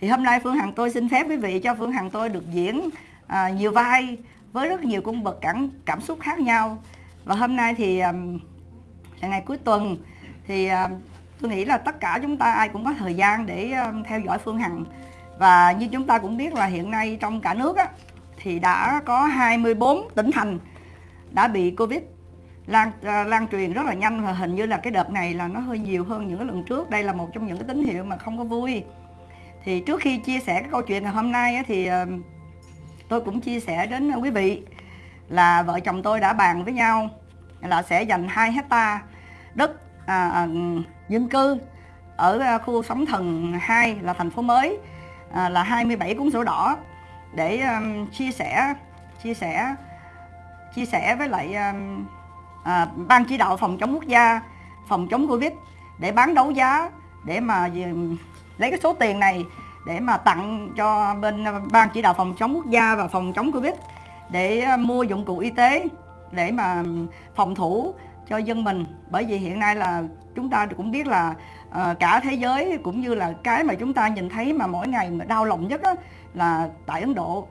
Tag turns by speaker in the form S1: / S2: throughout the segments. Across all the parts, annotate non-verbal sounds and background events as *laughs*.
S1: thì hôm nay Phương Hằng tôi xin phép quý vị cho Phương Hằng tôi được diễn à, nhiều vai với rất nhiều cung bậc cảm cảm xúc khác nhau. Và hôm nay thì um, là ngày cuối tuần thì um, tôi nghĩ là tất cả chúng ta ai cũng có thời gian để um, theo dõi Phương Hằng. Và như chúng ta cũng biết là hiện nay trong cả nước á, thì đã có 24 tỉnh thành đã bị Covid lan uh, lan truyền rất là nhanh và hình như là cái đợt này là nó hơi nhiều hơn những cái lần trước. Đây là một trong những cái tín hiệu mà không có vui thì trước khi chia sẻ cái câu chuyện ngày hôm nay thì ờ, tôi cũng chia sẻ đến quý vị là vợ chồng tôi đã bàn với nhau là sẽ dành 2 hecta đất à, à, dân cư ở à, khu sóng thần 2 là thành phố mới à, là 27 cuốn sổ đỏ để um, chia sẻ chia sẻ chia sẻ với lại um, à, ban chỉ đạo phòng chống quốc gia phòng chống covid để bán đấu giá để mà lấy cái số tiền này để mà tặng cho bên ờ, ban chỉ đạo phòng chống quốc gia và phòng chống covid để ờ, mua dụng cụ y tế để mà phòng thủ cho dân mình. Bởi vì hiện nay là chúng ta cũng biết là uh, cả thế giới cũng như là cái mà chúng ta nhìn thấy mà mỗi ngày mà đau lòng nhất là tại Ấn Độ.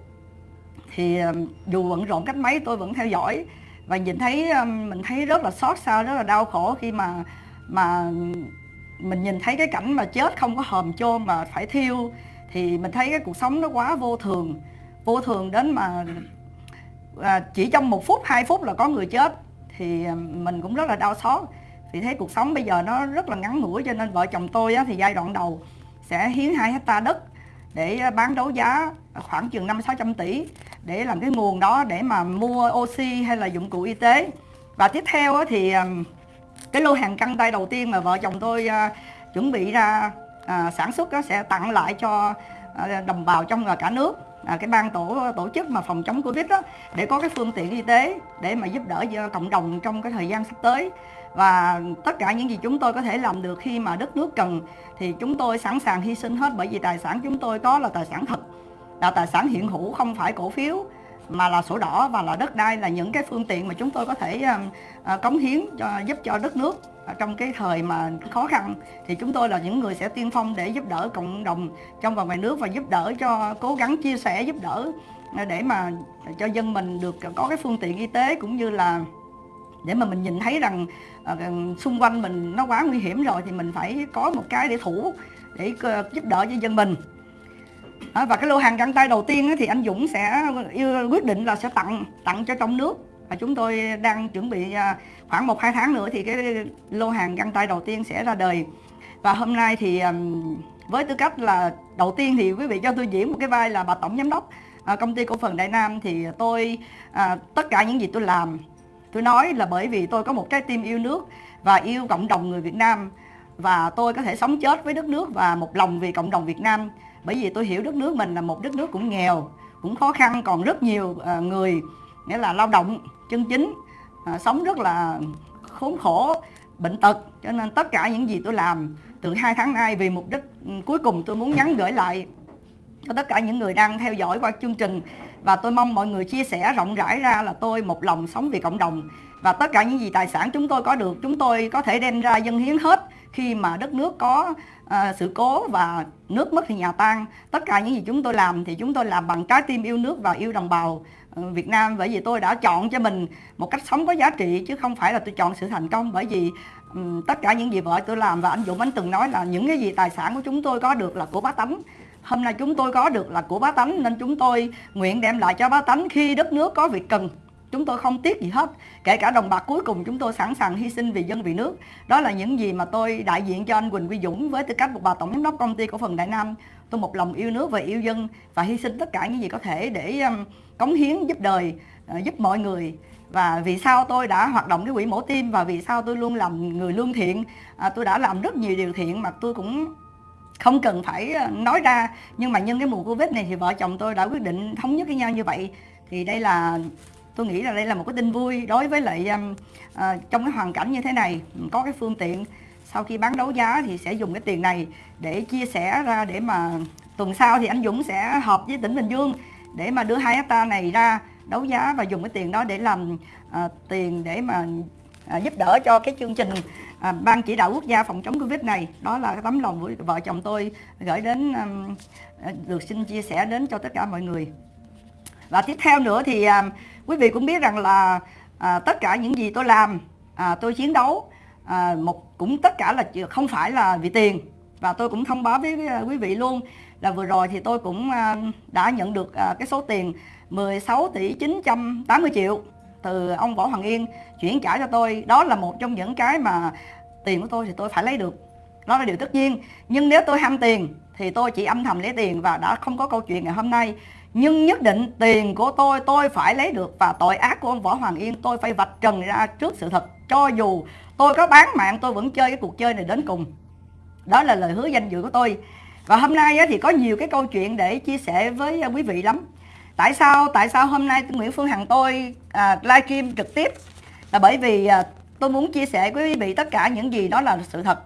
S1: Thì dù bận rộn cách mấy tôi vẫn theo dõi và nhìn thấy um, mình thấy rất là xót xa rất là đau khổ khi mà mà mình nhìn thấy cái cảnh mà chết không có hòm chôn mà phải thiêu thì mình thấy cái cuộc sống nó quá vô thường. Vô thường đến mà à, chỉ trong một phút hai phút là có người chết thì à, mình cũng rất là đau xót. Vì thấy cuộc sống bây giờ nó rất là ngắn ngủi cho nên vợ chồng tôi á, thì giai đoạn đầu sẽ hiến hai hecta đất để bán đấu giá khoảng chừng năm sáu trăm tỷ để làm cái nguồn đó để mà mua oxy hay là dụng cụ y tế. Và tiếp theo á, thì à, cái lô hàng căng tay đầu tiên mà vợ chồng tôi uh, chuẩn bị ra uh, sản xuất đó sẽ tặng lại cho uh, đồng bào trong cả nước. À, cái ban tổ tổ chức mà phòng chống covid đó để có cái phương tiện y tế để mà giúp đỡ cộng đồng trong cái thời gian sắp tới. Và tất cả những gì chúng tôi có thể làm được khi mà đất nước cần thì chúng tôi sẵn sàng hy sinh hết bởi vì tài sản chúng tôi có là tài sản thật. Là tài sản hiện hữu không phải cổ phiếu mà là sổ đỏ và là đất đai là những cái phương tiện mà chúng tôi có thể um, ờ, cống hiến cho, giúp cho đất nước. Trong cái thời mà khó khăn thì chúng tôi là những người sẽ tiên phong để giúp đỡ cộng đồng trong và ngoài nước và giúp đỡ cho, cố gắng chia sẻ, giúp đỡ ờ, để mà cho dân mình được có cái phương tiện y tế cũng như là để mà mình nhìn thấy rằng ờ, xung quanh mình nó quá nguy hiểm rồi thì mình phải có một cái để thủ để giúp đỡ cho dân mình à, và cái lô hàng găng tay đầu tiên thì anh Dũng sẽ ờ, quyết định là sẽ tặng tặng cho trong nước. Và chúng tôi đang chuẩn bị à, khoảng một hai tháng nữa thì cái lô hàng găng tay đầu tiên sẽ ra đời. Và hôm nay thì với tư cách là đầu tiên thì quý vị cho tôi diễn một cái vai là bà tổng giám đốc à, công ty cổ phần Đại Nam. Thì tôi à, tất cả những gì tôi làm tôi nói là bởi vì tôi có một trái tim yêu nước và yêu cộng đồng người Việt Nam. Và tôi có thể sống chết với đất nước và một lòng vì cộng đồng Việt Nam bởi vì tôi hiểu đất nước mình là một đất nước cũng nghèo, cũng khó khăn, còn rất nhiều à, người, nghĩa là lao động chân chính à, sống rất là khốn khổ, bệnh tật. Cho nên tất cả những gì tôi làm, từ hai tháng nay vì mục đích ừ, cuối cùng tôi muốn nhắn gửi lại cho tất cả những người đang theo dõi qua chương trình. Và tôi mong mọi người chia sẻ rộng rãi ra là tôi một lòng sống vì cộng đồng. Và tất cả những gì tài sản chúng tôi có được, chúng tôi có thể đem ra dân hiến hết khi mà đất nước có uh, sự cố và nước mất thì nhà tan. Tất cả những gì chúng tôi làm thì chúng tôi làm bằng trái tim yêu nước và yêu đồng bào ừ, Việt Nam. Bởi vì tôi đã chọn cho mình một cách sống có giá trị chứ không phải là tôi chọn sự thành công. Bởi vì um, tất cả những gì vợ tôi làm và anh Dũng anh từng nói là những cái gì tài sản của chúng tôi có được là của bá tánh. Hôm nay chúng tôi có được là của bá tánh nên chúng tôi nguyện đem lại cho bá tánh khi đất nước có việc cần chúng tôi không tiếc gì hết. Kể cả đồng bạc cuối cùng chúng tôi sẵn sàng hy sinh vì dân vì nước. Đó là những gì mà tôi đại diện cho anh Quỳnh Quy Dũng với tư cách một bà tổng giám đốc công ty cổ phần Đại Nam. Tôi một lòng yêu nước và yêu dân và hy sinh tất cả những gì có thể để um, cống hiến giúp đời ờ, giúp mọi người. Và vì sao tôi đã hoạt động cái quỹ mổ tim và vì sao tôi luôn làm người lương thiện à, tôi đã làm rất nhiều điều thiện mà tôi cũng không cần phải ờ, nói ra. Nhưng mà nhân cái mùa covid này thì vợ chồng tôi đã quyết định thống nhất với nhau như vậy. Thì đây là tôi nghĩ là đây là một cái tin vui đối với lại um, uh, trong cái hoàn cảnh như thế này có cái phương tiện sau khi bán đấu giá thì sẽ dùng cái tiền này để chia sẻ ra để mà tuần sau thì anh Dũng sẽ họp với tỉnh Bình Dương để mà đưa hai hecta này ra đấu giá và dùng cái tiền đó để làm uh, tiền để mà uh, giúp đỡ cho cái chương trình uh, à, ban chỉ đạo quốc gia phòng chống covid này. Đó là cái tấm lòng của vợ chồng tôi gửi đến um, được xin chia sẻ đến cho tất cả mọi người. Và tiếp theo nữa thì à, quý vị cũng biết rằng là à, tất cả những gì tôi làm à, tôi chiến đấu à, một cũng tất cả là không phải là vì tiền. Và tôi cũng thông báo với à, quý vị luôn là vừa rồi thì tôi cũng à, đã nhận được à, cái số tiền 16 tỷ 980 triệu từ ông Võ Hoàng Yên chuyển trả cho tôi. Đó là một trong những cái mà tiền của tôi thì tôi phải lấy được. Đó là điều tất nhiên. Nhưng nếu tôi ham tiền thì tôi chỉ âm thầm lấy tiền và đã không có câu chuyện ngày hôm nay. Nhưng nhất định tiền của tôi tôi phải lấy được và tội ác của ông Võ Hoàng Yên tôi phải vạch trần ra trước sự thật. Cho dù tôi có bán mạng tôi vẫn chơi cái cuộc chơi này đến cùng. Đó là lời hứa danh dự của tôi. Và hôm nay thì có nhiều cái câu chuyện để chia sẻ với quý vị lắm. Tại sao tại sao hôm nay Nguyễn Phương Hằng tôi à, livestream trực tiếp? Là bởi vì à, tôi muốn chia sẻ với quý vị tất cả những gì đó là sự thật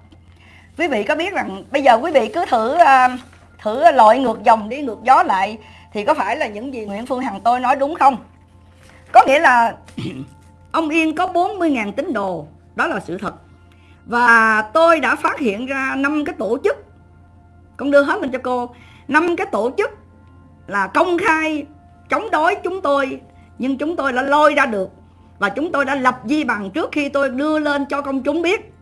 S1: quý vị có biết rằng bây giờ quý vị cứ thử à, thử lội ngược dòng đi, ngược gió lại, thì có phải là những gì Nguyễn Phương Hằng tôi nói đúng không? Có nghĩa là *clears throat* ông Yên có 40.000 tín đồ, đó là sự thật. Và tôi đã phát hiện ra năm cái tổ chức, con đưa hết lên cho cô, năm cái tổ chức là công khai chống đối chúng tôi, nhưng chúng tôi đã lôi ra được và chúng tôi đã lập di bằng trước khi tôi đưa lên cho công chúng biết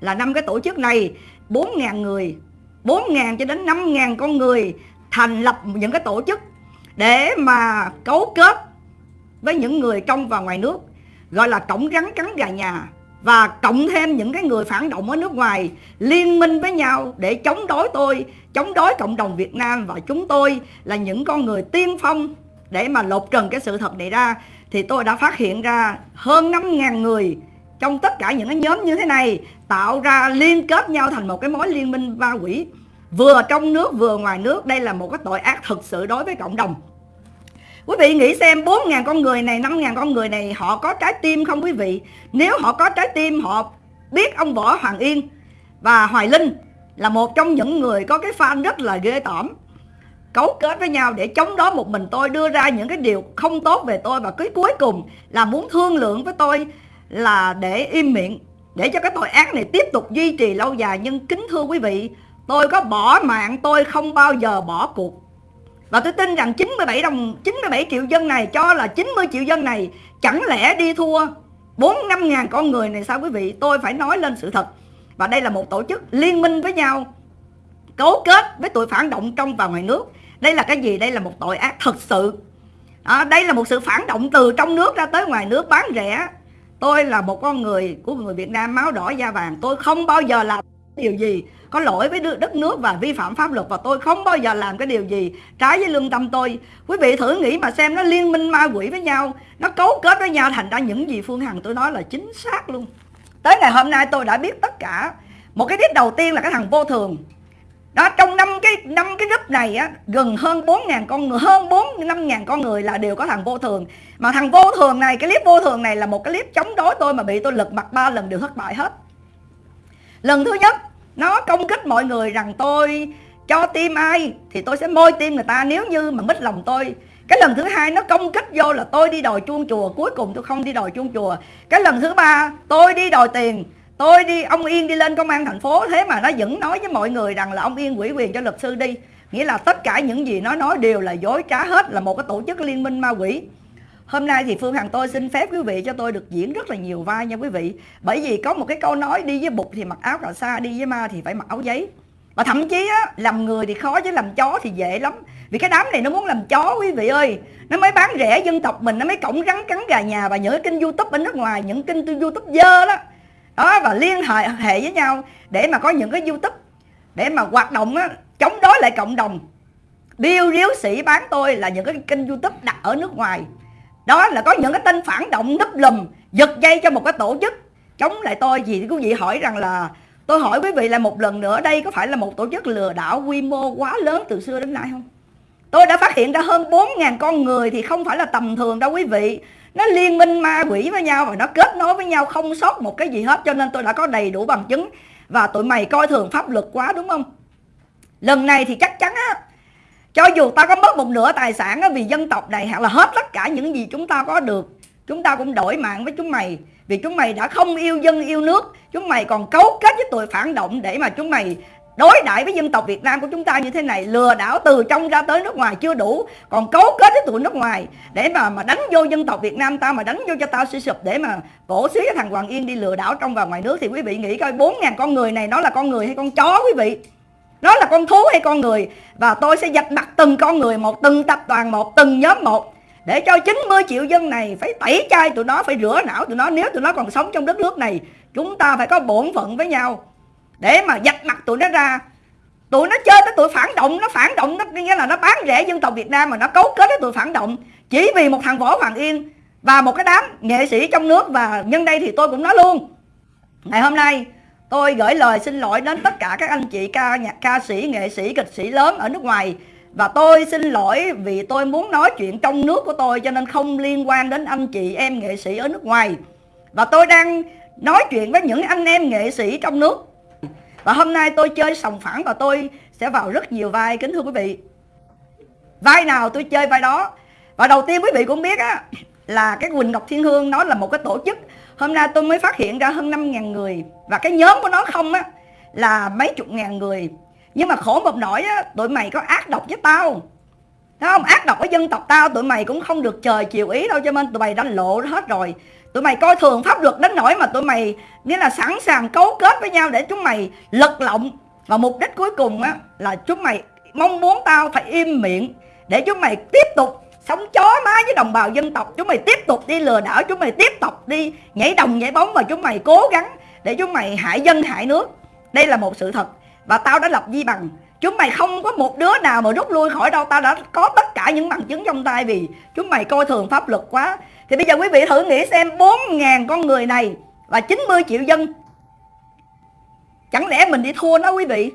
S1: là năm cái tổ chức này 4.000 người 4.000 cho đến 5.000 con người thành lập những cái tổ chức để mà cấu kết với những người trong và ngoài nước gọi là cổng rắn cắn gà nhà và cộng thêm những cái người phản động ở nước ngoài liên minh với nhau để chống đối tôi, chống đối cộng đồng Việt Nam và chúng tôi là những con người tiên phong để mà lột trần cái sự thật này ra. Thì tôi đã phát hiện ra hơn 5.000 người trong tất cả những cái nhóm như thế này tạo ra liên kết nhau thành một cái mối liên minh ma quỷ. Vừa trong nước vừa ngoài nước đây là một cái tội ác thực sự đối với cộng đồng. Quý vị nghĩ xem 4.000 con người này, 5.000 con người này họ có trái tim không quý vị? Nếu họ có trái tim họ biết ông Võ Hoàng Yên và Hoài Linh là một trong những người có cái fan rất là ghê tởm. Cấu kết với nhau để chống đối một mình tôi đưa ra những cái điều không tốt về tôi và cái cuối cùng là muốn thương lượng với tôi là để im miệng để cho cái tội ác này tiếp tục duy trì lâu dài. Nhưng kính thưa quý vị tôi có bỏ mạng tôi không bao giờ bỏ cuộc. Và tôi tin rằng 97 đồng 97 triệu dân này cho là 90 triệu dân này chẳng lẽ đi thua 4 năm ngàn con người này sao quý vị? Tôi phải nói lên sự thật. Và đây là một tổ chức liên minh với nhau cấu kết với tội phản động trong và ngoài nước. Đây là cái gì? Đây là một tội ác thật sự. À, đây là một sự phản động từ trong nước ra tới ngoài nước bán rẻ tôi là một con người, của người Việt Nam máu đỏ da vàng. Tôi không bao giờ làm điều gì có lỗi với đất nước và vi phạm pháp luật, và tôi không bao giờ làm cái điều gì trái với lương tâm tôi. Quý vị thử nghĩ mà xem, nó liên minh ma quỷ với nhau, nó cấu kết với nhau, thành ra những gì phương hằng tôi nói là chính xác luôn. Tới ngày hôm nay tôi đã biết tất cả. Một cái tiết đầu tiên là cái thằng vô thường đó, trong năm cái năm cái group này á, gần hơn 4 ngàn con người, hơn 4 năm ngàn con người là đều có thằng vô thường. Mà thằng vô thường này, cái clip vô thường này là một cái clip chống đối tôi mà bị tôi lật mặt ba lần đều thất bại hết. Lần thứ nhất, nó công kích mọi người rằng tôi cho tim ai thì tôi sẽ môi tim người ta, nếu như mà mít lòng tôi. Cái lần thứ hai nó công kích vô là tôi đi đòi chuông chùa, cuối cùng tôi không đi đòi chuông chùa. Cái lần thứ ba, tôi đi đòi tiền tôi đi ông yên đi lên công an thành phố thế mà nó vẫn nói với mọi người rằng là ông yên quỷ quyền cho luật sư đi. Nghĩa là tất cả những gì nó nói đều là dối trá hết là một cái tổ chức liên minh ma quỷ. Hôm nay thì Phương Hằng tôi xin phép quý vị cho tôi được diễn rất là nhiều vai nha quý vị. Bởi vì có một cái câu nói đi với bụt thì mặc áo cà sa, đi với ma thì phải mặc áo giấy. Và thậm chí á, làm người thì khó chứ làm chó thì dễ lắm. Vì cái đám này nó muốn làm chó quý vị ơi. Nó mới bán rẻ dân tộc mình, nó mới cổng rắn cắn gà nhà Và những cái kênh youtube ở nước ngoài, những kênh youtube dơ đó đó và liên hệ hệ với nhau để mà có những cái youtube để mà hoạt động á, chống đối lại cộng đồng. Điêu điếu sĩ bán tôi là những cái kênh youtube đặt ở nước ngoài. Đó là có những cái tên phản động núp lùm giật dây cho một cái tổ chức. Chống lại tôi gì thì quý vị hỏi rằng là tôi hỏi quý vị là một lần nữa đây có phải là một tổ chức lừa đảo quy mô quá lớn từ xưa đến nay không? Tôi đã phát hiện ra hơn 4.000 con người thì không phải là tầm thường đâu quý vị nó liên minh ma quỷ với nhau và nó kết nối với nhau không sót một cái gì hết cho nên tôi đã có đầy đủ bằng chứng. Và tụi mày coi thường pháp luật quá đúng không? Lần này thì chắc chắn á cho dù ta có mất một nửa tài sản á, vì dân tộc này hoặc là hết tất cả những gì chúng ta có được chúng ta cũng đổi mạng với chúng mày. Vì chúng mày đã không yêu dân yêu nước. Chúng mày còn cấu kết với tụi phản động để mà chúng mày đối đãi với dân tộc Việt Nam của chúng ta như thế này, lừa đảo từ trong ra tới nước ngoài chưa đủ, còn cấu kết với tụi nước ngoài để mà mà đánh vô dân tộc Việt Nam ta, mà đánh vô cho tao suy sụp để mà cổ xí cái thằng Hoàng Yên đi lừa đảo trong và ngoài nước thì quý vị nghĩ coi 4.000 con người này nó là con người hay con chó quý vị? Nó là con thú hay con người? Và tôi sẽ dạch mặt từng con người một, từng tập đoàn một, từng nhóm một để cho 90 triệu dân này phải tẩy chay tụi nó, phải rửa não tụi nó. Nếu tụi nó còn sống trong đất nước này, chúng ta phải có bổn phận với nhau để mà giặt mặt tụi nó ra. Tụi nó chơi tới tụi phản động, nó phản động, nó nghĩa là nó bán rẻ dân tộc Việt Nam mà nó cấu kết với tụi phản động. Chỉ vì một thằng võ Hoàng Yên và một cái đám nghệ sĩ trong nước và nhân đây thì tôi cũng nói luôn. Ngày hôm nay, tôi gửi lời xin lỗi đến tất cả các anh chị ca nhạc, ca sĩ, nghệ sĩ, kịch sĩ lớn ở nước ngoài. Và tôi xin lỗi vì tôi muốn nói chuyện trong nước của tôi cho nên không liên quan đến anh chị em nghệ sĩ ở nước ngoài. Và tôi đang nói chuyện với những anh em nghệ sĩ trong nước và hôm nay tôi chơi sòng phẳng và tôi sẽ vào rất nhiều vai, kính thưa quý vị. Vai nào tôi chơi vai đó? Và đầu tiên quý vị cũng biết á, là cái Quỳnh Ngọc Thiên Hương nó là một cái tổ chức. Hôm nay tôi mới phát hiện ra hơn 5.000 người. Và cái nhóm của nó không á, là mấy chục ngàn người. Nhưng mà khổ một nỗi á, tụi mày có ác độc với tao. Thấy không? Ác độc với dân tộc tao, tụi mày cũng không được trời chiều ý đâu, cho nên tụi mày đã lộ hết rồi tụi mày coi thường pháp luật đến nỗi mà tụi mày, nghĩa là sẵn sàng cấu kết với nhau để chúng mày lật lọng. Và mục đích cuối cùng á, là chúng mày mong muốn tao phải im miệng để chúng mày tiếp tục sống chó má với đồng bào dân tộc. Chúng mày tiếp tục đi lừa đảo, chúng mày tiếp tục đi nhảy đồng nhảy bóng và chúng mày cố gắng để chúng mày hại dân, hại nước. Đây là một sự thật. Và tao đã lập di bằng. Chúng mày không có một đứa nào mà rút lui khỏi đâu. Tao đã có tất cả những bằng chứng trong tay vì chúng mày coi thường pháp luật quá thì bây giờ quý vị thử nghĩ xem 4.000 con người này và 90 triệu dân. Chẳng lẽ mình đi thua nó quý vị?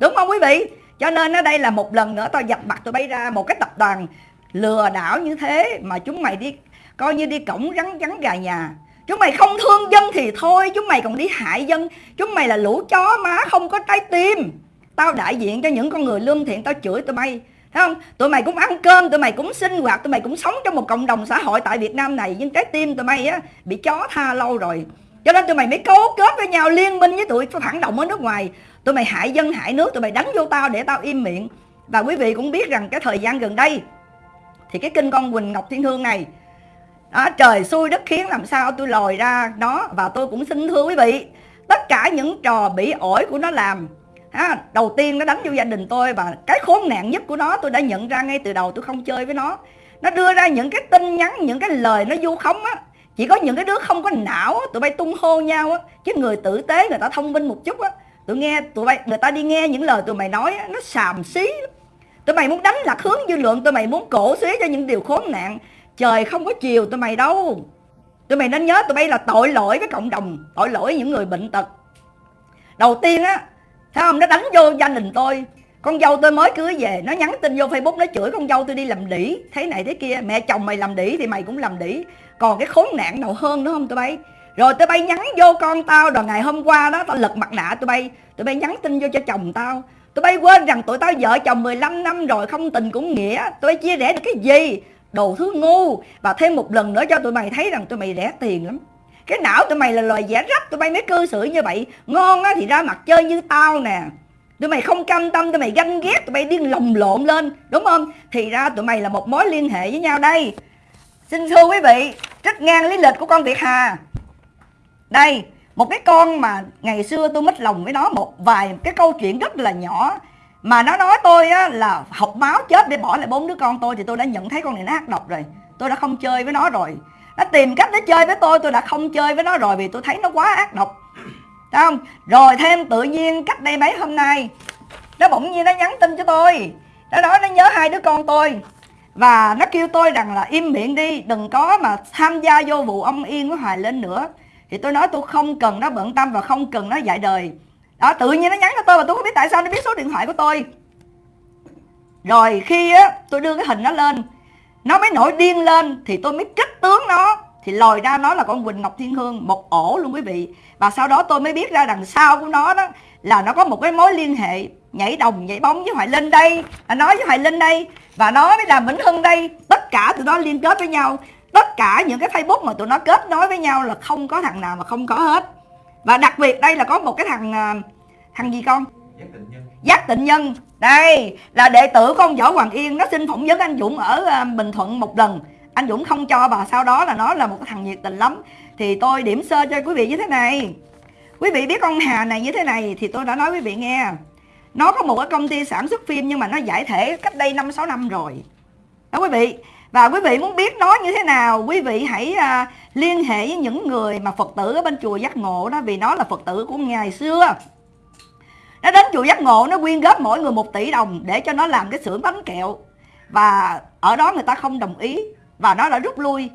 S1: Đúng không quý vị? Cho nên ở đây là một lần nữa tao dập mặt tôi bay ra một cái tập đoàn lừa đảo như thế Mà chúng mày đi, coi như đi cổng rắn rắn gà nhà. Chúng mày không thương dân thì thôi, Chúng mày còn đi hại dân. Chúng mày là lũ chó má không có trái tim. Tao đại diện cho những con người lương thiện, Tao chửi tụi bay. Không? Tụi mày cũng ăn cơm, tụi mày cũng sinh hoạt, tụi mày cũng sống trong một cộng đồng xã hội tại Việt Nam này. Nhưng trái tim tụi mày á bị chó tha lâu rồi. Cho nên tụi mày mới cấu kết với nhau liên minh với tụi phản động ở nước ngoài. Tụi mày hại dân hại nước, tụi mày đánh vô tao để tao im miệng. Và quý vị cũng biết rằng cái thời gian gần đây Thì cái kinh con Quỳnh Ngọc Thiên Hương này đó, Trời xui đất khiến làm sao tôi lòi ra nó Và tôi cũng xin thưa quý vị Tất cả những trò bị ổi của nó làm à, đầu tiên nó đánh vô gia đình tôi và cái khốn nạn nhất của nó tôi đã nhận ra ngay từ đầu tôi không chơi với nó. Nó đưa ra những cái tin nhắn những cái lời nó vu khống á. Chỉ có những cái đứa không có não á, tụi bay tung hô nhau á chứ người tử tế người ta thông minh một chút á. Tụi nghe tụi bay người ta đi nghe những lời tụi mày nói á, nó xàm xí tụi mày muốn đánh lạc hướng dư luận tụi mày muốn cổ xí cho những điều khốn nạn. Trời không có chiều tụi mày đâu. Tụi mày nên nhớ tụi bay là tội lỗi với cộng đồng tội lỗi những người bệnh tật. Đầu tiên á Thấy không? Nó đánh vô gia đình tôi? Con dâu tôi mới cưới về, Nó nhắn tin vô Facebook, Nó chửi con dâu tôi đi làm đỉ Thế này thế kia, Mẹ chồng mày làm đỉ thì mày cũng làm đỉ Còn cái khốn nạn nào hơn nữa không tụi bay? Rồi tụi bay nhắn vô con tao, Rồi ngày hôm qua đó Tao lật mặt nạ tụi bay. Tụi bay nhắn tin vô cho chồng tao. Tụi bay quên rằng tụi tao vợ chồng 15 năm rồi, Không tình cũng nghĩa. Tụi bay chia rẽ được cái gì? Đồ thứ ngu. Và thêm một lần nữa cho tụi mày thấy rằng tụi mày rẻ tiền lắm cái não tụi mày là loài dẻ rách tụi bay mới cư xử như vậy. Ngon á thì ra mặt chơi như tao nè. Tụi mày không cam tâm tụi mày ganh ghét tụi mày điên lồng lộn lên đúng không? Thì ra tụi mày là một mối liên hệ với nhau đây. Xin thưa quý vị trích ngang lý lịch của con việt hà. Đây một cái con mà ngày xưa tôi mít lòng với nó một vài cái câu chuyện rất là nhỏ. Mà nó nói tôi á, là học máu chết để bỏ lại bốn đứa con tôi thì tôi đã nhận thấy con này nó ác độc rồi. Tôi đã không chơi với nó rồi nó tìm cách nó chơi với tôi tôi đã không chơi với nó rồi vì tôi thấy nó quá ác độc. Thấy không? Rồi thêm tự nhiên cách đây mấy hôm nay, nó bỗng nhiên nó nhắn tin cho tôi. Nó nói nó nhớ hai đứa con tôi. Và nó kêu tôi rằng là im miệng đi, đừng có mà tham gia vô vụ ông yên của hoài lên nữa. Thì tôi nói tôi không cần, nó bận tâm và không cần nó dạy đời. Đó, tự nhiên nó nhắn cho tôi và tôi không biết tại sao nó biết số điện thoại của tôi. Rồi khi á, tôi đưa cái hình nó lên nó mới nổi điên lên thì tôi mới kích tướng nó. Thì lòi ra nó là con Quỳnh Ngọc Thiên Hương một ổ luôn quý vị. Và sau đó tôi mới biết ra đằng sau của nó đó là nó có một cái mối liên hệ nhảy đồng nhảy bóng với Hoài Linh đây. Nói với Hoài Linh đây và nói với Đàm Vĩnh Hưng đây. Tất cả tụi nó liên kết với nhau. Tất cả những cái facebook mà tụi nó kết nối với nhau là không có thằng nào mà không có hết. Và đặc biệt đây là có một cái thằng à, thằng gì con?
S2: Giác tịnh nhân.
S1: Giác tịnh nhân đây, là đệ tử con võ hoàng yên nó xin phỏng vấn anh dũng ở ờ, bình thuận một lần. Anh dũng không cho và sau đó là nó là một cái thằng nhiệt tình lắm. Thì tôi điểm sơ cho quý vị như thế này. Quý vị biết con hà này như thế này thì tôi đã nói quý vị nghe. Nó có một cái công ty sản xuất phim nhưng mà nó giải thể cách đây năm, sáu năm rồi. Đó quý vị. Và quý vị muốn biết nó như thế nào, quý vị hãy ờ, liên hệ với những người mà phật tử ở bên chùa giác ngộ đó, vì nó là phật tử của ngày xưa nó đến chùa giác ngộ nó quyên góp mỗi người một tỷ đồng để cho nó làm cái xưởng bánh kẹo. Và ở đó người ta không đồng ý và nó đã rút lui.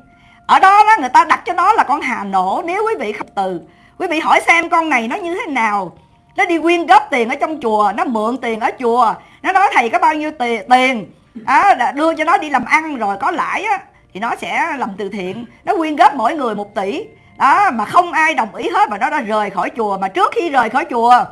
S1: Ở đó, đó người ta đặt cho nó là con hà nổ. Nếu quý vị không từ quý vị hỏi xem con này nó như thế nào. Nó đi quyên góp tiền ở trong chùa nó mượn tiền ở chùa. Nó nói thầy có bao nhiêu tiền? Tiền à, đưa cho nó đi làm ăn rồi có lãi á thì nó sẽ làm từ thiện. Nó quyên góp mỗi người một tỷ. Đó mà không ai đồng ý hết và nó đã rời khỏi chùa. Mà trước khi rời khỏi chùa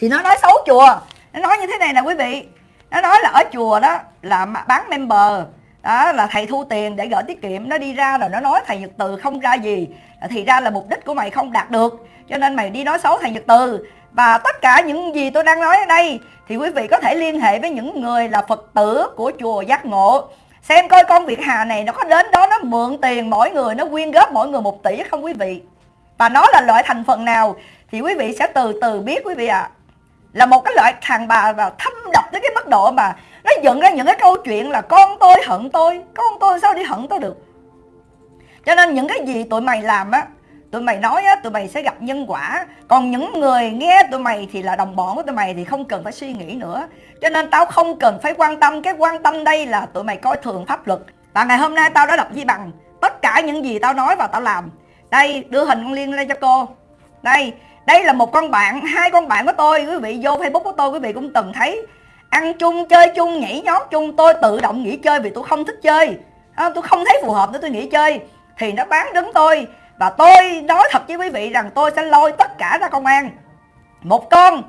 S1: thì nó nói xấu chùa. Nó nói như thế này nè quý vị. Nó nói là ở chùa đó là bán member. Đó, là thầy thu tiền để gửi tiết kiệm. Nó đi ra rồi nó nói thầy nhật từ không ra gì. Thì ra là mục đích của mày không đạt được. Cho nên mày đi nói xấu thầy nhật từ. Và tất cả những gì tôi đang nói ở đây, thì quý vị có thể liên hệ với những người là phật tử của chùa giác ngộ. Xem coi con việt hà này nó có đến đó nó mượn tiền mỗi người, nó quyên góp mỗi người một tỷ không quý vị? Và nó là loại thành phần nào? Thì quý vị sẽ từ từ biết quý vị ạ. à là một cái loại thằng bà và thâm độc tới cái mức độ mà nó dựng ra những cái câu chuyện là con tôi hận tôi, con tôi sao đi hận tôi được? Cho nên những cái gì tụi mày làm á, tụi mày nói á, tụi mày sẽ gặp nhân quả. Còn những người nghe tụi mày thì là đồng bọn của tụi mày thì không cần phải suy nghĩ nữa. Cho nên tao không cần phải quan tâm. Cái quan tâm đây là tụi mày coi thường pháp luật. Và ngày hôm nay tao đã đọc di bằng. Tất cả những gì tao nói và tao làm. Đây, đưa hình con liên lên cho cô. Đây đây là một con bạn hai con bạn của tôi quý vị vô facebook của tôi quý vị cũng từng thấy. Ăn chung chơi chung nhảy nhót chung tôi tự động nghỉ chơi vì tôi không thích chơi. À, tôi không thấy phù hợp nữa tôi nghỉ chơi. Thì nó bán đứng tôi. Và tôi nói thật với quý vị rằng tôi sẽ lôi tất cả ra công an. Một con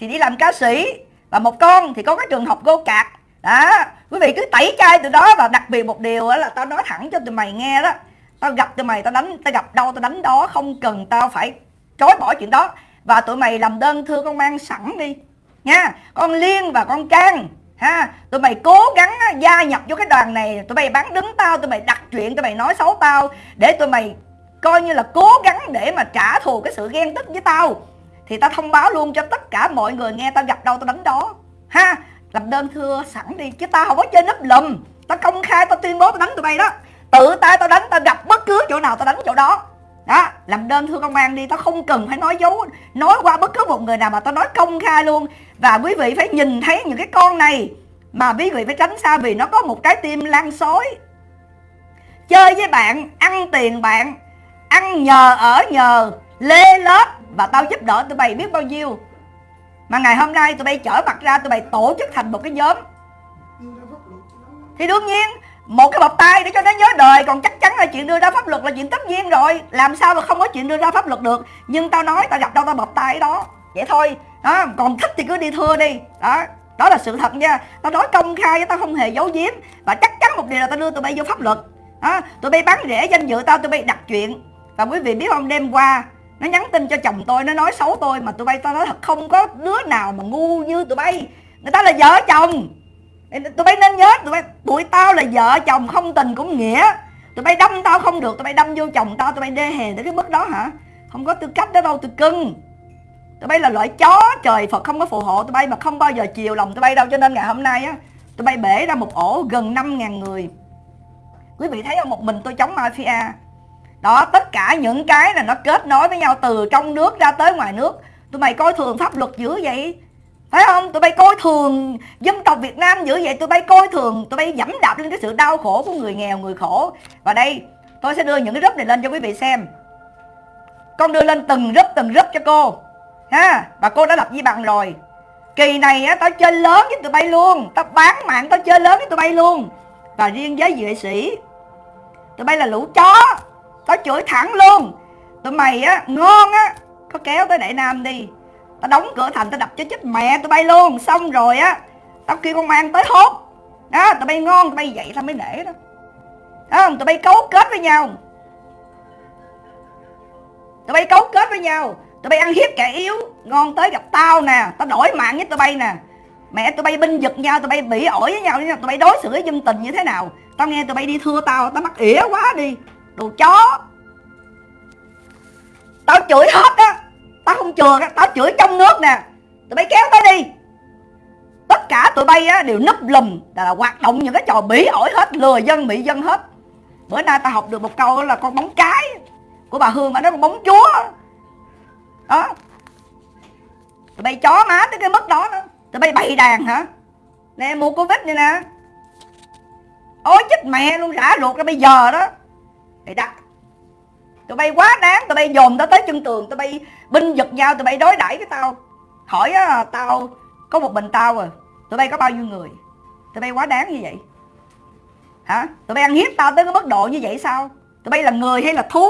S1: thì đi làm ca sĩ và một con thì có cái trường học gô cạc. Đó quý vị cứ tẩy chay từ đó và đặc biệt một điều là tao nói thẳng cho tụi mày nghe đó. Tao gặp tụi mày tao đánh tao gặp đâu tao đánh đó không cần tao phải chối bỏ chuyện đó. Và tụi mày làm đơn thư công an sẵn đi. Nha, con liên và con can ha, tụi mày cố gắng gia nhập vô cái đoàn này. Tụi mày bán đứng tao, tụi mày đặt chuyện, tụi mày nói xấu tao. Để tụi mày coi như là cố gắng để mà trả thù cái sự ghen tức với tao. Thì tao thông báo luôn cho tất cả mọi người nghe tao gặp đâu tao đánh đó. Ha, làm đơn thưa sẵn đi, chứ tao không có chơi nấp lùm. Tao công khai, tao tuyên bố tao đánh tụi bay đó. Tự tay tao đánh, tao gặp bất cứ chỗ nào tao đánh chỗ đó đó, làm đơn thưa công an đi, tao không cần phải nói dấu, nói qua bất cứ một người nào mà tao nói công khai luôn. Và quý vị phải nhìn thấy những cái con này mà quý vị phải tránh xa vì nó có một trái tim lan xối. Chơi với bạn, ăn tiền bạn, ăn nhờ, ở nhờ, lê lết và tao giúp đỡ tụi bay biết bao nhiêu. Mà ngày hôm nay tụi bay chở mặt ra, tụi bay tổ chức thành một cái nhóm. Thì đương nhiên một cái bọc tay để cho nó nhớ đời, còn chắc chắn là chuyện đưa ra pháp luật là chuyện tất nhiên rồi. Làm sao mà không có chuyện đưa ra pháp luật được? Nhưng tao nói tao gặp đâu tao bọc tay đó. Vậy thôi, đó, còn thích thì cứ đi thưa đi. Đó đó là sự thật nha. Tao nói công khai tao không hề giấu giếm. Và chắc chắn một điều là tao đưa tụi bay vô pháp luật. Đó, tụi bay bán rẻ danh dự tao, tụi bay đặt chuyện. Và quý vị biết không, đêm qua, nó nhắn tin cho chồng tôi, nó nói xấu tôi mà tụi bay tao nói thật không có đứa nào mà ngu như tụi bay. Người ta là vợ chồng tụi bay nên nhớ, tụi bay tụi tao là vợ chồng không tình cũng nghĩa. Tụi bay đâm tao không được, tụi bay đâm vô chồng tao, tụi bay đê hèn tới cái mức đó hả? Không có tư cách đó đâu tụi cưng. Tụi bay là loại chó trời phật, không có phù hộ tụi bay mà không bao giờ chiều lòng tụi bay đâu. Cho nên ngày hôm nay á, tụi bay bể ra một ổ gần 5.000 người. Quý vị thấy không? Một mình tôi chống mafia. Đó, tất cả những cái là nó kết nối với nhau từ trong nước ra tới ngoài nước. Tụi mày coi thường pháp luật dữ vậy? Phải không? Tụi bay coi thường dân tộc việt nam dữ vậy, tụi bay coi thường, tụi bay dẫm đạp lên cái sự đau khổ của người nghèo, người khổ. Và đây, tôi sẽ đưa những cái group này lên cho quý vị xem. Con đưa lên từng group từng group cho cô. Ha, và cô đã lập di bằng rồi. Kỳ này á, tao chơi lớn với tụi bay luôn. Tao bán mạng, tao chơi lớn với tụi bay luôn. Và riêng với vệ sĩ, tụi bay là lũ chó. Tao chửi thẳng luôn. Tụi mày á, ngon á, có kéo tới đại nam đi tao đóng cửa thành tao đập cho chết mẹ tụi bay luôn. Xong rồi á, tao kêu công an tới hốt. Đó, tụi bay ngon, tụi bay vậy tao mới nể đó. Không? Tụi bay cấu kết với nhau. Tụi bay cấu kết với nhau. Tụi bay ăn hiếp kẻ yếu. Ngon tới gặp tao nè. Tao đổi mạng với tụi bay nè. Mẹ tụi bay binh giật nhau, tụi bay bị ổi với nhau. Tụi bay đối xử với dân tình như thế nào? Tao nghe tụi bay đi thưa tao tao mắc ỉa quá đi. Đồ chó. Tao chửi hết á tao không chừa tao chửi trong nước nè. Tụi bay kéo tao đi. Tất cả tụi bay á, đều núp lùm, là hoạt động những cái trò bỉ ổi hết, lừa dân bị dân hết. Bữa nay tao học được một câu là con bóng cái. Của bà hương mà nó con bóng chúa. Đó. Tụi bay chó má tới cái mức đó nữa. Tụi bay bày đàn hả? Nè, mua covid này nè. Ôi chết mẹ luôn, rã ruột ra bây giờ đó. Thì đặt tụi bay quá đáng tụi bay dồn tao tới chân tường tụi bay binh giật nhau tụi bay đối đãi với tao. Hỏi á, à, tao có một mình tao à. Tụi bay có bao nhiêu người? Tụi bay quá đáng như vậy. Hả? Tụi bay ăn hiếp tao tới cái mức độ như vậy sao? Tụi bay là người hay là thú?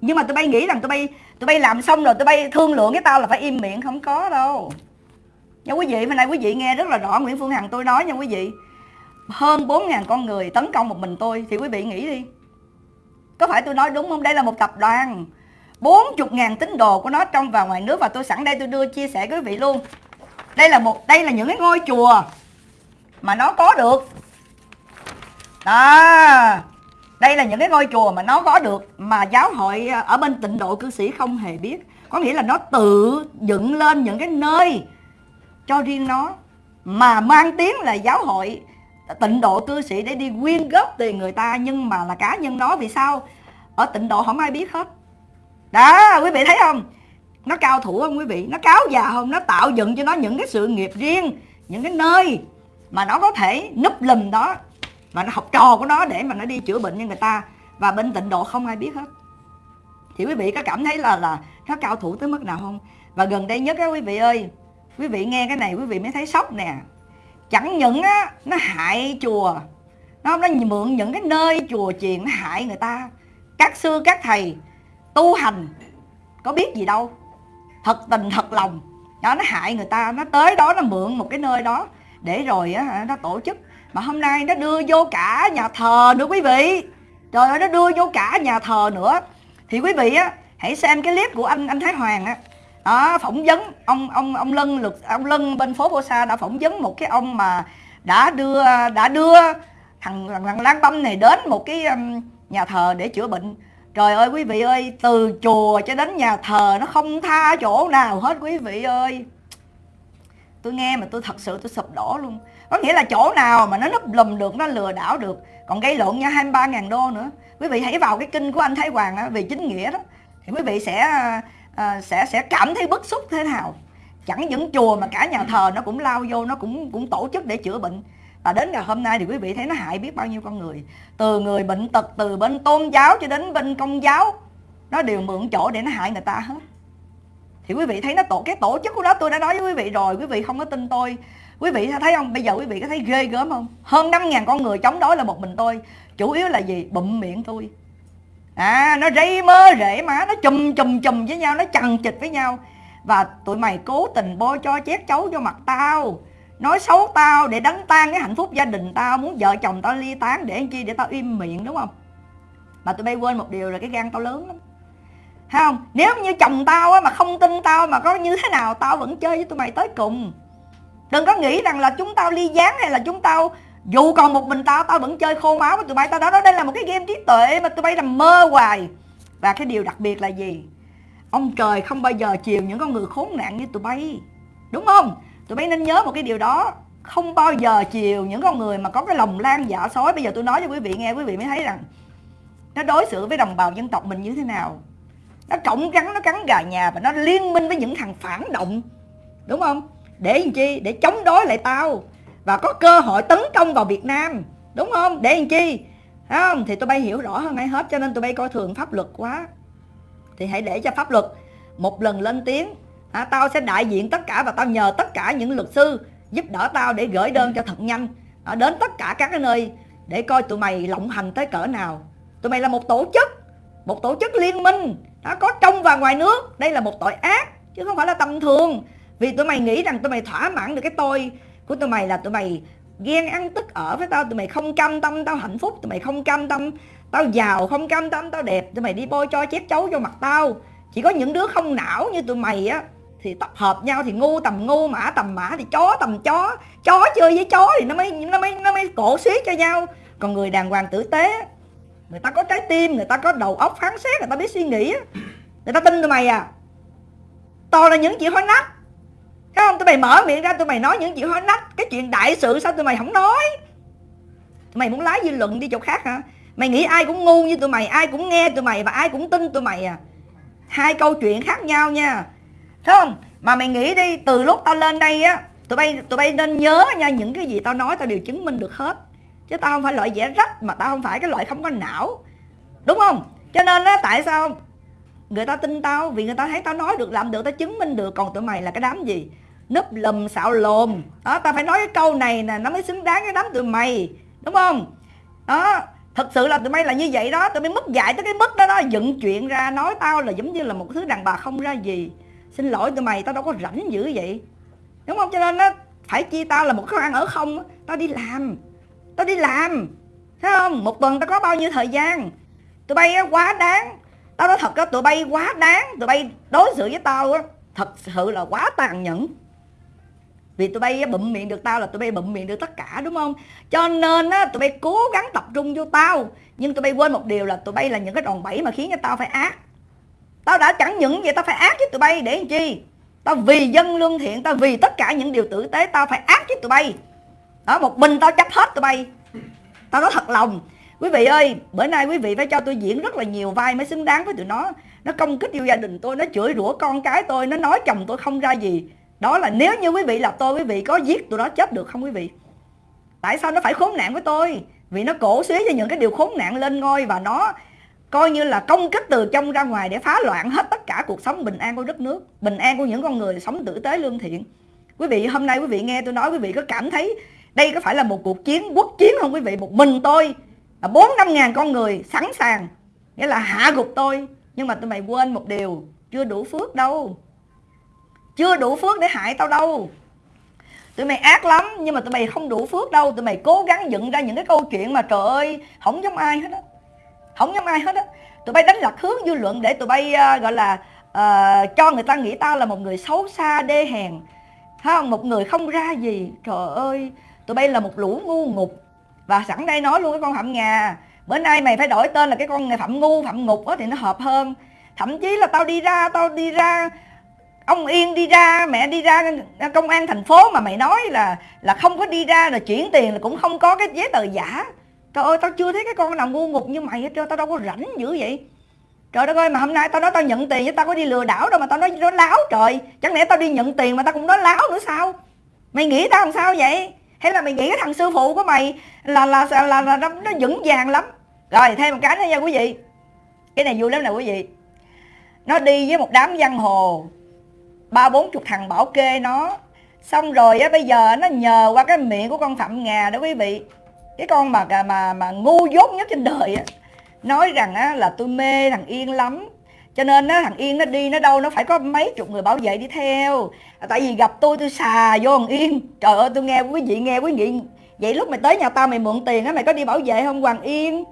S1: Nhưng mà tụi bay nghĩ rằng tụi bay tụi bay làm xong rồi tụi bay thương lượng với tao là phải im miệng không có đâu. Nha quý vị hôm nay quý vị nghe rất là rõ Nguyễn Phương Hằng tôi nói nha quý vị. Hơn 4.000 con người tấn công một mình tôi thì quý vị nghĩ đi có phải tôi nói đúng không? Đây là một tập đoàn. 40.000 tín đồ của nó trong và ngoài nước và tôi sẵn đây tôi đưa chia sẻ với quý vị luôn. Đây là một, đây là những cái ngôi chùa mà nó có được. Đó. Đây là những cái ngôi chùa mà nó có được, mà giáo hội ờ, ở bên tịnh độ cư sĩ không hề biết. Có nghĩa là nó tự dựng lên những cái nơi cho riêng nó, mà mang tiếng là giáo hội tịnh độ cư sĩ để đi quyên góp tiền người ta, nhưng mà là cá nhân nó vì sao? Ở tịnh độ không ai biết hết. Đó, quý vị thấy không? Nó cao thủ không quý vị? Nó cáo già không? Nó tạo dựng cho nó những cái sự nghiệp riêng, những cái nơi mà nó có thể núp lùm đó và nó học trò của nó để mà nó đi chữa bệnh cho người ta. Và bên tịnh độ không ai biết hết. Thì quý vị có cảm thấy là là nó cao thủ tới mức nào không? Và gần đây nhất á quý vị ơi, quý vị nghe cái này quý vị mới thấy sốc nè chẳng những á, nó hại chùa, nó nó mượn những cái nơi chùa chiền nó hại người ta. Các sư, các thầy tu hành, có biết gì đâu. Thật tình, thật lòng đó nó hại người ta, nó tới đó, nó mượn một cái nơi đó để rồi á nó tổ chức. Mà hôm nay nó đưa vô cả nhà thờ nữa quý vị. Trời ơi, nó đưa vô cả nhà thờ nữa. Thì quý vị á, hãy xem cái clip của anh anh Thái Hoàng á đó, phỏng vấn. Ông ông ông Lân luật ông Lân bên phố Bô Sa đã phỏng vấn một cái ông mà đã đưa đã đưa thằng thằng Lan Băm này đến một cái um, nhà thờ để chữa bệnh. Trời ơi quý vị ơi từ chùa cho đến nhà thờ nó không tha chỗ nào hết quý vị ơi. Tôi nghe mà tôi thật sự tôi sụp đổ luôn. Có nghĩa là chỗ nào mà nó núp lùm được nó lừa đảo được còn gây lộn nha 23 ngàn đô nữa. Quý vị hãy vào cái kinh của anh Thái Hoàng á, về chính nghĩa đó. Thì quý vị sẽ à, sẽ sẽ cảm thấy bức xúc thế nào? Chẳng những chùa mà cả nhà thờ nó cũng lao vô nó cũng cũng tổ chức để chữa bệnh. Và đến ngày hôm nay thì quý vị thấy nó hại biết bao nhiêu con người. Từ người bệnh tật từ bên tôn giáo cho đến bên công giáo nó đều mượn chỗ để nó hại người ta hết. Thì quý vị thấy nó tổ cái tổ chức của nó tôi đã nói với quý vị rồi quý vị không có tin tôi. Quý vị thấy không? Bây giờ quý vị có thấy ghê gớm không? Hơn 5.000 con người chống đối là một mình tôi. Chủ yếu là gì? Bụm miệng tôi à nó rây mơ rễ má nó chùm chùm chùm với nhau nó chằng chịch với nhau. Và tụi mày cố tình bôi cho chét chấu cho mặt tao. Nói xấu tao để đánh tan cái hạnh phúc gia đình tao. Muốn vợ chồng tao ly tán để chi để tao im miệng đúng không? Mà tụi bay quên một điều là cái gan tao lớn lắm. Thấy không? Nếu như chồng tao á, mà không tin tao mà có như thế nào tao vẫn chơi với tụi mày tới cùng. Đừng có nghĩ rằng là chúng tao ly gián hay là chúng tao dù còn một mình tao tao vẫn chơi khô máu với tụi bay. Tao đó, đây là một cái game trí tuệ mà tụi bay nằm mơ hoài. Và cái điều đặc biệt là gì? Ông trời không bao giờ chiều những con người khốn nạn như tụi bay. Đúng không? Tụi bay nên nhớ một cái điều đó. Không bao giờ chiều những con người mà có cái lòng lan dạ sói. Bây giờ tôi nói cho quý vị nghe, quý vị mới thấy rằng nó đối xử với đồng bào dân tộc mình như thế nào. Nó trọng cắn, nó cắn gà nhà và nó liên minh với những thằng phản động. Đúng không? Để làm chi? Để chống đối lại tao và có cơ hội tấn công vào Việt Nam. Đúng không? Để làm chi? Thấy không? Thì tụi bay hiểu rõ hơn ai hết cho nên tụi bay coi thường pháp luật quá. Thì hãy để cho pháp luật một lần lên tiếng. À, tao sẽ đại diện tất cả và tao nhờ tất cả những luật sư giúp đỡ tao để gửi đơn cho thật nhanh. À, đến tất cả các cái nơi để coi tụi mày lộng hành tới cỡ nào. Tụi mày là một tổ chức một tổ chức liên minh nó có trong và ngoài nước. Đây là một tội ác chứ không phải là tầm thường. Vì tụi mày nghĩ rằng tụi mày thỏa mãn được cái tôi của tụi mày là tụi mày ghen ăn tức ở với tao, tụi mày không cam tâm, tao hạnh phúc, tụi mày không cam tâm, tao giàu, không cam tâm, tao đẹp, tụi mày đi bôi cho chép chấu cho mặt tao. Chỉ có những đứa không não như tụi mày á, thì tập hợp nhau thì ngu tầm ngu, mã tầm mã thì chó tầm chó. Chó chơi với chó thì nó mới nó mới nó mới cổ xí cho nhau. Còn người đàng hoàng tử tế, người ta có trái tim, người ta có đầu óc phán xét, người ta biết suy nghĩ người ta tin tụi mày à. Toàn là những chuyện hối nách Thấy không? Tụi mày mở miệng ra, tụi mày nói những chuyện hối nách. Cái chuyện đại sự sao tụi mày không nói? Tụi mày muốn lái dư luận đi chỗ khác hả? Mày nghĩ ai cũng ngu như tụi mày, Ai cũng nghe tụi mày và ai cũng tin tụi mày à? Hai câu chuyện khác nhau nha. Thấy không? Mà mày nghĩ đi, từ lúc tao lên đây á, Tụi bay tụi bay nên nhớ nha, Những cái gì tao nói tao đều chứng minh được hết. Chứ tao không phải loại dễ rách, Mà tao không phải cái loại không có não. Đúng không? Cho nên á, tại sao người ta tin tao? Vì người ta thấy tao nói được, làm được, tao chứng minh được. Còn tụi mày là cái đám gì? Núp lùm xạo lồn đó, ta phải nói cái câu này nè, nó mới xứng đáng cái đám tụi mày, đúng không? Đó, thật sự là tụi mày là như vậy đó, tụi mày mất dạy tới cái mức đó đó, dựng chuyện ra, nói tao là giống như là một thứ đàn bà không ra gì. Xin lỗi tụi mày, tao đâu có rảnh dữ vậy. Đúng không? Cho nên nó phải chia tao là một khó ăn ở không tao đi làm, tao đi làm, thấy không? Một tuần tao có bao nhiêu thời gian? Tụi bay quá đáng. Tao nói thật á, tụi bay quá đáng, tụi bay đối xử với tao á, thật sự là quá tàn nhẫn vì tụi bay bụm miệng được tao là tụi bay bụm miệng được tất cả, đúng không? Cho nên á, tụi bay cố gắng tập trung vô tao. Nhưng tụi bay quên một điều là tụi bay là những cái đòn bẩy mà khiến cho tao phải ác. Tao đã chẳng những vậy, tao phải ác với tụi bay để làm chi? Tao vì dân lương thiện, tao vì tất cả những điều tử tế, tao phải ác với tụi bay. Đó, một mình tao chấp hết tụi bay. Tao nói thật lòng. Quý vị ơi, bữa nay quý vị phải cho tôi diễn rất là nhiều vai mới xứng đáng với tụi nó. Nó công kích yêu gia đình tôi, nó chửi rủa con cái tôi, nó nói chồng tôi không ra gì đó là nếu như quý vị là tôi, quý vị có giết tụi nó chết được không quý vị? Tại sao nó phải khốn nạn với tôi? Vì nó cổ suý cho những cái điều khốn nạn lên ngôi và nó coi như là công kích từ trong ra ngoài để phá loạn hết tất cả cuộc sống bình an của đất nước, bình an của những con người sống tử tế lương thiện. Quý vị, hôm nay quý vị nghe tôi nói, quý vị có cảm thấy đây có phải là một cuộc chiến quốc chiến không quý vị? Một mình tôi bốn năm ngàn con người sẵn sàng, nghĩa là hạ gục tôi. Nhưng mà tụi mày quên một điều, chưa đủ phước đâu chưa đủ phước để hại tao đâu. Tụi mày ác lắm nhưng mà tụi mày không đủ phước đâu. Tụi mày cố gắng dựng ra những cái câu chuyện mà trời ơi không giống ai hết á. Không giống ai hết á. Tụi bay đánh lạc hướng dư luận để tụi bay uh, gọi là uh, cho người ta nghĩ tao là một người xấu xa đê hèn. Thấy không? Một người không ra gì. Trời ơi tụi bay là một lũ ngu ngục. Và sẵn đây nói luôn cái con phạm ngà. Bữa nay mày phải đổi tên là cái con này phạm ngu phạm ngục á thì nó hợp hơn. Thậm chí là tao đi ra tao đi ra ông yên đi ra mẹ đi ra công an thành phố mà mày nói là là không có đi ra là chuyển tiền là cũng không có cái giấy tờ giả. Trời ơi tao chưa thấy cái con nào ngu ngục như mày hết trơn tao đâu có rảnh dữ vậy. Trời đất ơi mà hôm nay tao nói tao nhận tiền chứ tao có đi lừa đảo đâu mà tao nói nó láo trời. Chẳng lẽ tao đi nhận tiền mà tao cũng nói láo nữa sao? Mày nghĩ tao làm sao vậy? Hay là mày nghĩ cái thằng sư phụ của mày là là là, là, là, là nó vững vàng lắm? Rồi thêm một cái nữa nha quý vị. Cái này vui lắm nè quý vị. Nó đi với một đám giang hồ ba bốn chục thằng bảo kê nó. Xong rồi á, bây giờ nó nhờ qua cái miệng của con phạm ngà đó quý vị. Cái con mà mà mà ngu dốt nhất trên đời á. Nói rằng á, là tôi mê thằng yên lắm. Cho nên á, thằng yên nó đi nó đâu, nó phải có mấy chục người bảo vệ đi theo. À, tại vì gặp tôi tôi xà vô thằng yên. Trời ơi, tôi nghe quý vị, nghe quý vị. Vậy lúc mày tới nhà tao, mày mượn tiền á, mày có đi bảo vệ không, hoàng yên?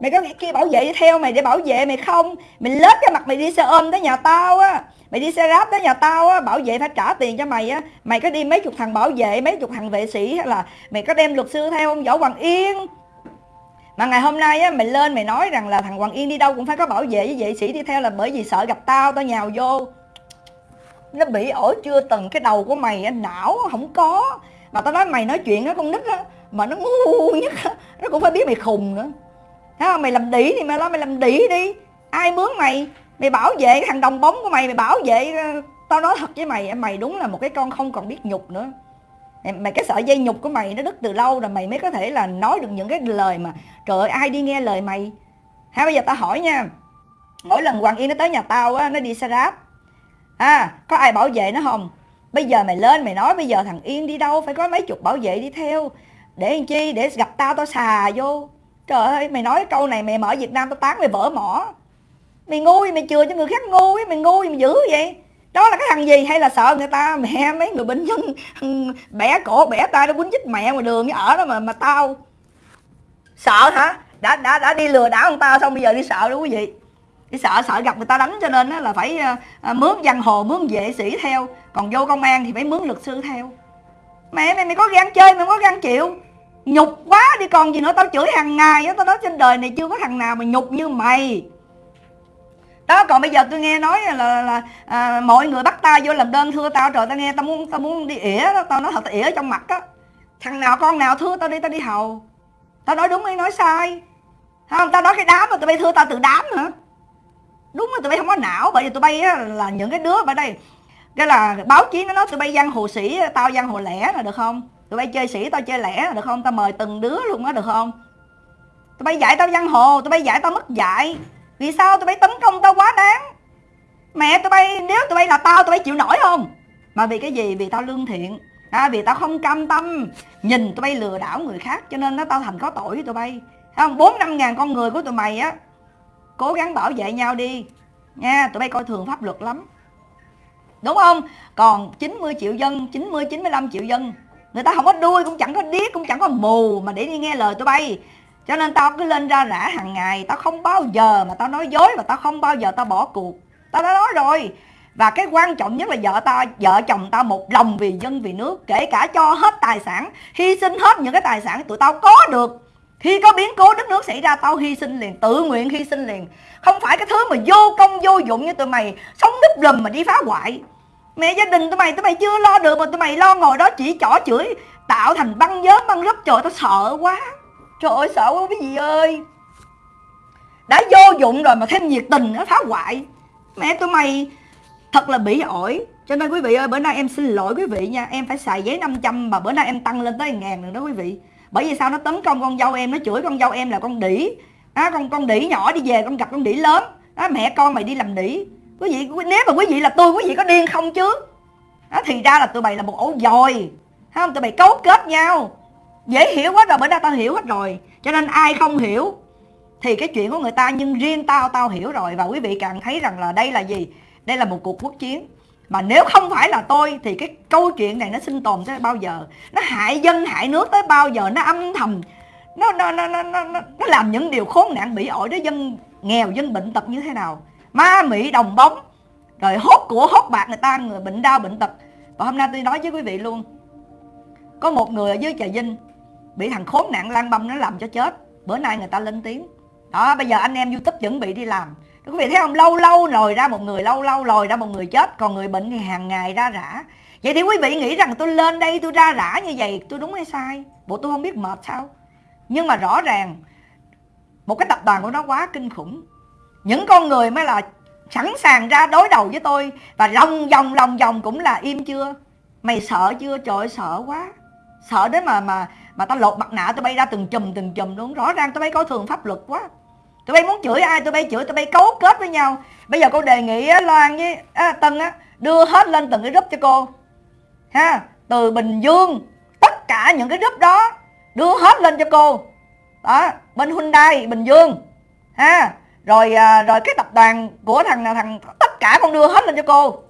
S1: Mày có kia bảo vệ đi theo mày để bảo vệ mày không? Mày lết cái mặt mày đi xe ôm tới nhà tao á mày đi xe ráp tới nhà tao á, bảo vệ phải trả tiền cho mày á. Mày có đi mấy chục thằng bảo vệ, mấy chục thằng vệ sĩ hay là mày có đem luật sư theo không? Võ hoàng yên. Mà ngày hôm nay á, mày lên mày nói rằng là thằng hoàng yên đi đâu cũng phải có bảo vệ với vệ sĩ đi theo là bởi vì sợ gặp tao tao nhào vô. Nó bị ổi chưa từng cái đầu của mày á, não không có. Mà tao nói mày nói chuyện á, con nít á, mà nó ngu nhất á, nó cũng phải biết mày khùng nữa. Thấy không? Mày làm đĩ thì mày nói mày làm đĩ đi. Ai mướn mày? Mày bảo vệ cái thằng đồng bóng của mày mày bảo vệ ờ, tao nói thật với mày mày đúng là một cái con không còn biết nhục nữa. Mày cái sợi dây nhục của mày nó đứt từ lâu rồi, mày mới có thể là nói được những cái lời mà, trời ơi, ai đi nghe lời mày? Ha, bây giờ tao hỏi nha. Mỗi lần hoàng yên nó tới nhà tao á, nó đi xe ráp à có ai bảo vệ nó không? Bây giờ mày lên mày nói, bây giờ thằng yên đi đâu? Phải có mấy chục bảo vệ đi theo. Để làm chi? Để gặp tao tao xà vô. Trời ơi, mày nói câu này mày mở việt nam tao tán mày vỡ mỏ mày ngu mày chừa cho người khác ngu ấy, mày ngu mày dữ vậy? Đó là cái thằng gì? Hay là sợ người ta mẹ mấy người bệnh nhân bẻ cổ, bẻ tay nó quýnh chích mẹ ngoài đường ở đó mà mà tao. Sợ hả? Đã đã đã đi lừa đảo ông tao xong bây giờ đi sợ đó quý vị. Đi sợ sợ gặp người ta đánh cho nên là phải ờ, ờ, mướn giang hồ, mướn vệ sĩ theo. Còn vô công an thì phải mướn luật sư theo. Mẹ mày mày có gan chơi, mày có gan chịu. Nhục quá, đi còn gì nữa, tao chửi hàng ngày á, tao nói trên đời này chưa có thằng nào mà nhục như mày đó còn bây giờ tôi nghe nói là, là, là à, mọi người bắt tao vô làm đơn thưa tao. Rồi tao nghe tao muốn tao muốn đi ỉa đó tao nói thật tao ỉa trong mặt á. Thằng nào con nào thưa tao đi tao đi hầu. Tao nói đúng hay nói sai? Không? Tao nói cái đám mà tụi bay thưa tao từ đám hả? Đúng là tụi bay không có não bởi vì tụi bay là những cái đứa ở đây cái là báo chí nó nói tụi bay văn hồ sĩ tao văn hồ lẻ là được không? Tụi bay chơi sĩ tao chơi lẻ là được không? Tao mời từng đứa luôn á được không? Tụi bay dạy tao văn hồ tụi bay dạy tao mất dạy vì sao tụi bay tấn công tao quá đáng? Mẹ tụi bay nếu tụi bay là tao tụi bay chịu nổi không? Mà vì cái gì? Vì tao lương thiện. À, vì tao không cam tâm. Nhìn tụi bay lừa đảo người khác cho nên nó tao thành có tội với tụi bay. Không? Bốn năm ngàn con người của tụi mày á cố gắng bảo vệ nhau đi. Nha tụi bay coi thường pháp luật lắm. Đúng không? Còn 90 triệu dân 90 95 triệu dân người ta không có đuôi cũng chẳng có điếc cũng chẳng có mù mà để đi nghe lời tụi bay cho nên tao cứ lên ra rã hàng ngày, tao không bao giờ mà tao nói dối và tao không bao giờ tao bỏ cuộc. Tao đã nói rồi. Và cái quan trọng nhất là vợ tao vợ chồng tao một lòng vì dân vì nước, kể cả cho hết tài sản, hy sinh hết những cái tài sản tụi tao có được. Khi có biến cố đất nước xảy ra, tao hy sinh liền, tự nguyện hy sinh liền. Không phải cái thứ mà vô công vô dụng như tụi mày sống núp lùm mà đi phá hoại. Mẹ gia đình tụi mày tụi mày chưa lo được mà tụi mày lo ngồi đó chỉ chỏ chửi, tạo thành băng nhóm, băng rấp trời, tao sợ quá trời ơi sợ quá quý vị ơi? Đã vô dụng rồi mà thêm nhiệt tình nó phá hoại. Mẹ tụi mày thật là bị ổi. Cho nên quý vị ơi bữa nay em xin lỗi quý vị nha. Em phải xài giấy 500 mà bữa nay em tăng lên tới ngàn rồi đó quý vị. Bởi vì sao? Nó tấn công con dâu em nó chửi con dâu em là con đỉ. À, con con đỉ nhỏ đi về con gặp con đỉ lớn. À, mẹ con mày đi làm đỉ. Quý vị nếu mà quý vị là tôi quý vị có điên không chứ? À, thì ra là tụi mày là một ổ dồi không tụi mày cấu kết nhau dễ hiểu quá rồi bữa nay tao hiểu hết rồi. Cho nên ai không hiểu thì cái chuyện của người ta nhưng riêng tao tao hiểu rồi. Và quý vị càng thấy rằng là đây là gì? Đây là một cuộc quốc chiến. Mà nếu không phải là tôi thì cái câu chuyện này nó sinh tồn tới bao giờ? Nó hại dân hại nước tới bao giờ? Nó âm thầm. Nó nó nó nó nó, nó làm những điều khốn nạn bị ổi đến dân nghèo dân bệnh tật như thế nào? Ma mị đồng bóng. Rồi hốt của hốt bạc người ta người bệnh đau bệnh tật. Và hôm nay tôi nói với quý vị luôn. Có một người ở dưới trà vinh bị thằng khốn nạn lan băm nó làm cho chết. Bữa nay người ta lên tiếng. Đó bây giờ anh em youtube chuẩn bị đi làm. Quý vị thấy không? Lâu lâu lòi ra một người lâu lâu lòi ra một người chết. Còn người bệnh thì hàng ngày ra rã. Vậy thì quý vị nghĩ rằng tôi lên đây tôi ra rã như vậy tôi đúng hay sai? Bộ tôi không biết mệt sao? Nhưng mà rõ ràng một cái tập đoàn của nó quá kinh khủng. Những con người mới là sẵn sàng ra đối đầu với tôi và lòng vòng lòng vòng cũng là im chưa? Mày sợ chưa? Trời ơi, sợ quá sợ đến mà mà mà tao lột mặt nạ tao bay ra từng chùm từng chùm luôn. Rõ ràng tao bay coi thường pháp luật quá. Tụi bay muốn chửi ai tụi bay chửi tụi bay cấu kết với nhau. Bây giờ cô đề nghị á, loan với á, tân á đưa hết lên từng cái group cho cô. Ha từ bình dương tất cả những cái group đó đưa hết lên cho cô. Đó bên hyundai bình dương. Ha rồi à, rồi cái tập đoàn của thằng thằng tất cả con đưa hết lên cho cô.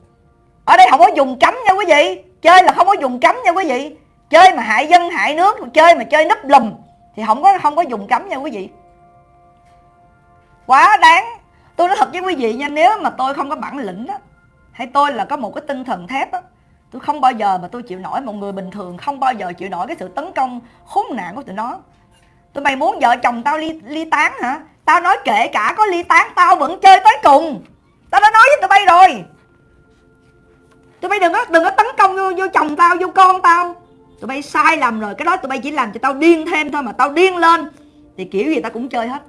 S1: Ở đây không có dùng cấm nha quý vị. Chơi là không có dùng cấm nha quý vị chơi mà hại dân hại nước chơi mà chơi nấp lùm thì không có không có dùng cấm nha quý vị. Quá đáng. Tôi nói thật với quý vị nha nếu mà tôi không có bản lĩnh đó hay tôi là có một cái tinh thần thép đó, tôi không bao giờ mà tôi chịu nổi một người bình thường không bao giờ chịu nổi cái sự tấn công khốn nạn của tụi nó. Tụi mày muốn vợ chồng tao ly ly tán hả? Tao nói kể cả có ly tán tao vẫn chơi tới cùng. Tao đã nói với tụi bay rồi. Tụi bay đừng có đừng có tấn công vô, vô chồng tao vô con tao tụi bay sai lầm rồi, cái đó tụi bay chỉ làm cho tao điên thêm thôi mà tao điên lên. Thì kiểu gì tao cũng chơi hết.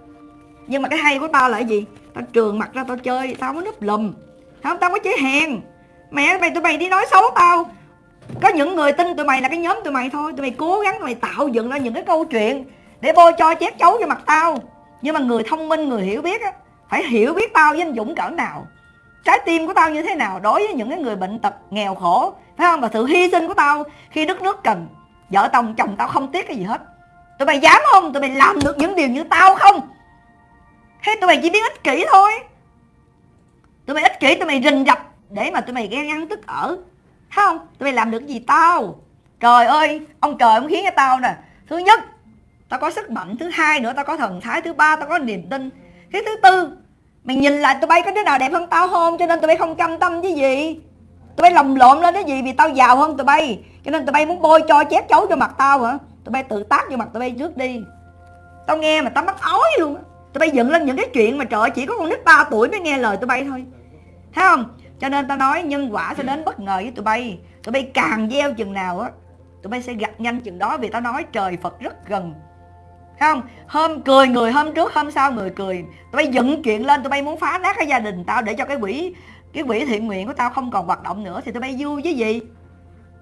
S1: Nhưng mà cái hay của tao là cái gì? Tao trường mặt ra tao chơi, tao mới núp lùm. Không, tao có chế hèn. Mẹ mày tụi mày đi nói xấu tao. Có những người tin tụi mày là cái nhóm tụi mày thôi. Tụi mày cố gắng tụi mày tạo dựng ra những cái câu chuyện để bôi cho chép chấu cho mặt tao. Nhưng mà người thông minh, người hiểu biết á, phải hiểu biết tao với anh dũng cỡ nào. Trái tim của tao như thế nào đối với những cái người bệnh tật nghèo khổ thấy không? Và sự hy sinh của tao khi đất nước cần. Vợ chồng chồng tao không tiếc cái gì hết. Tụi mày dám không? Tụi mày làm được những điều như tao không? Hay tụi mày chỉ biết ích kỷ thôi. Tụi mày ích kỷ, tụi mày rình rập để mà tụi mày ghen ăn tức ở. Thấy không? Tụi mày làm được gì tao? Trời ơi, ông trời ông khiến cho tao nè. Thứ nhất, tao có sức mạnh. Thứ hai nữa, tao có thần thái. Thứ ba, tao có niềm tin. Cái thứ tư, mày nhìn lại tụi bay có đứa nào đẹp hơn tao không? Cho nên tụi bay không cam tâm với gì tụi bay lồng lộn lên cái gì vì tao giàu hơn tụi bay. Cho nên tụi bay muốn bôi cho chép chấu cho mặt tao hả? Tụi bay tự tác vô mặt tụi bay trước đi. Tao nghe mà tao mắc ói luôn tụi bay dựng lên những cái chuyện mà trời chỉ có con nít 3 tuổi mới nghe lời tụi bay thôi. Thấy không? Cho nên tao nói nhân quả sẽ đến bất ngờ với tụi bay. Tụi bay càng gieo chừng nào á, tụi bay sẽ gặp nhanh chừng đó vì tao nói trời phật rất gần. Thấy không? Hôm cười người, hôm trước hôm sau người cười. Tụi bay dựng chuyện lên, tụi bay muốn phá nát cái gia đình tao để cho cái quỷ cái quỹ thiện nguyện của tao không còn hoạt động nữa thì tụi bay vui với gì?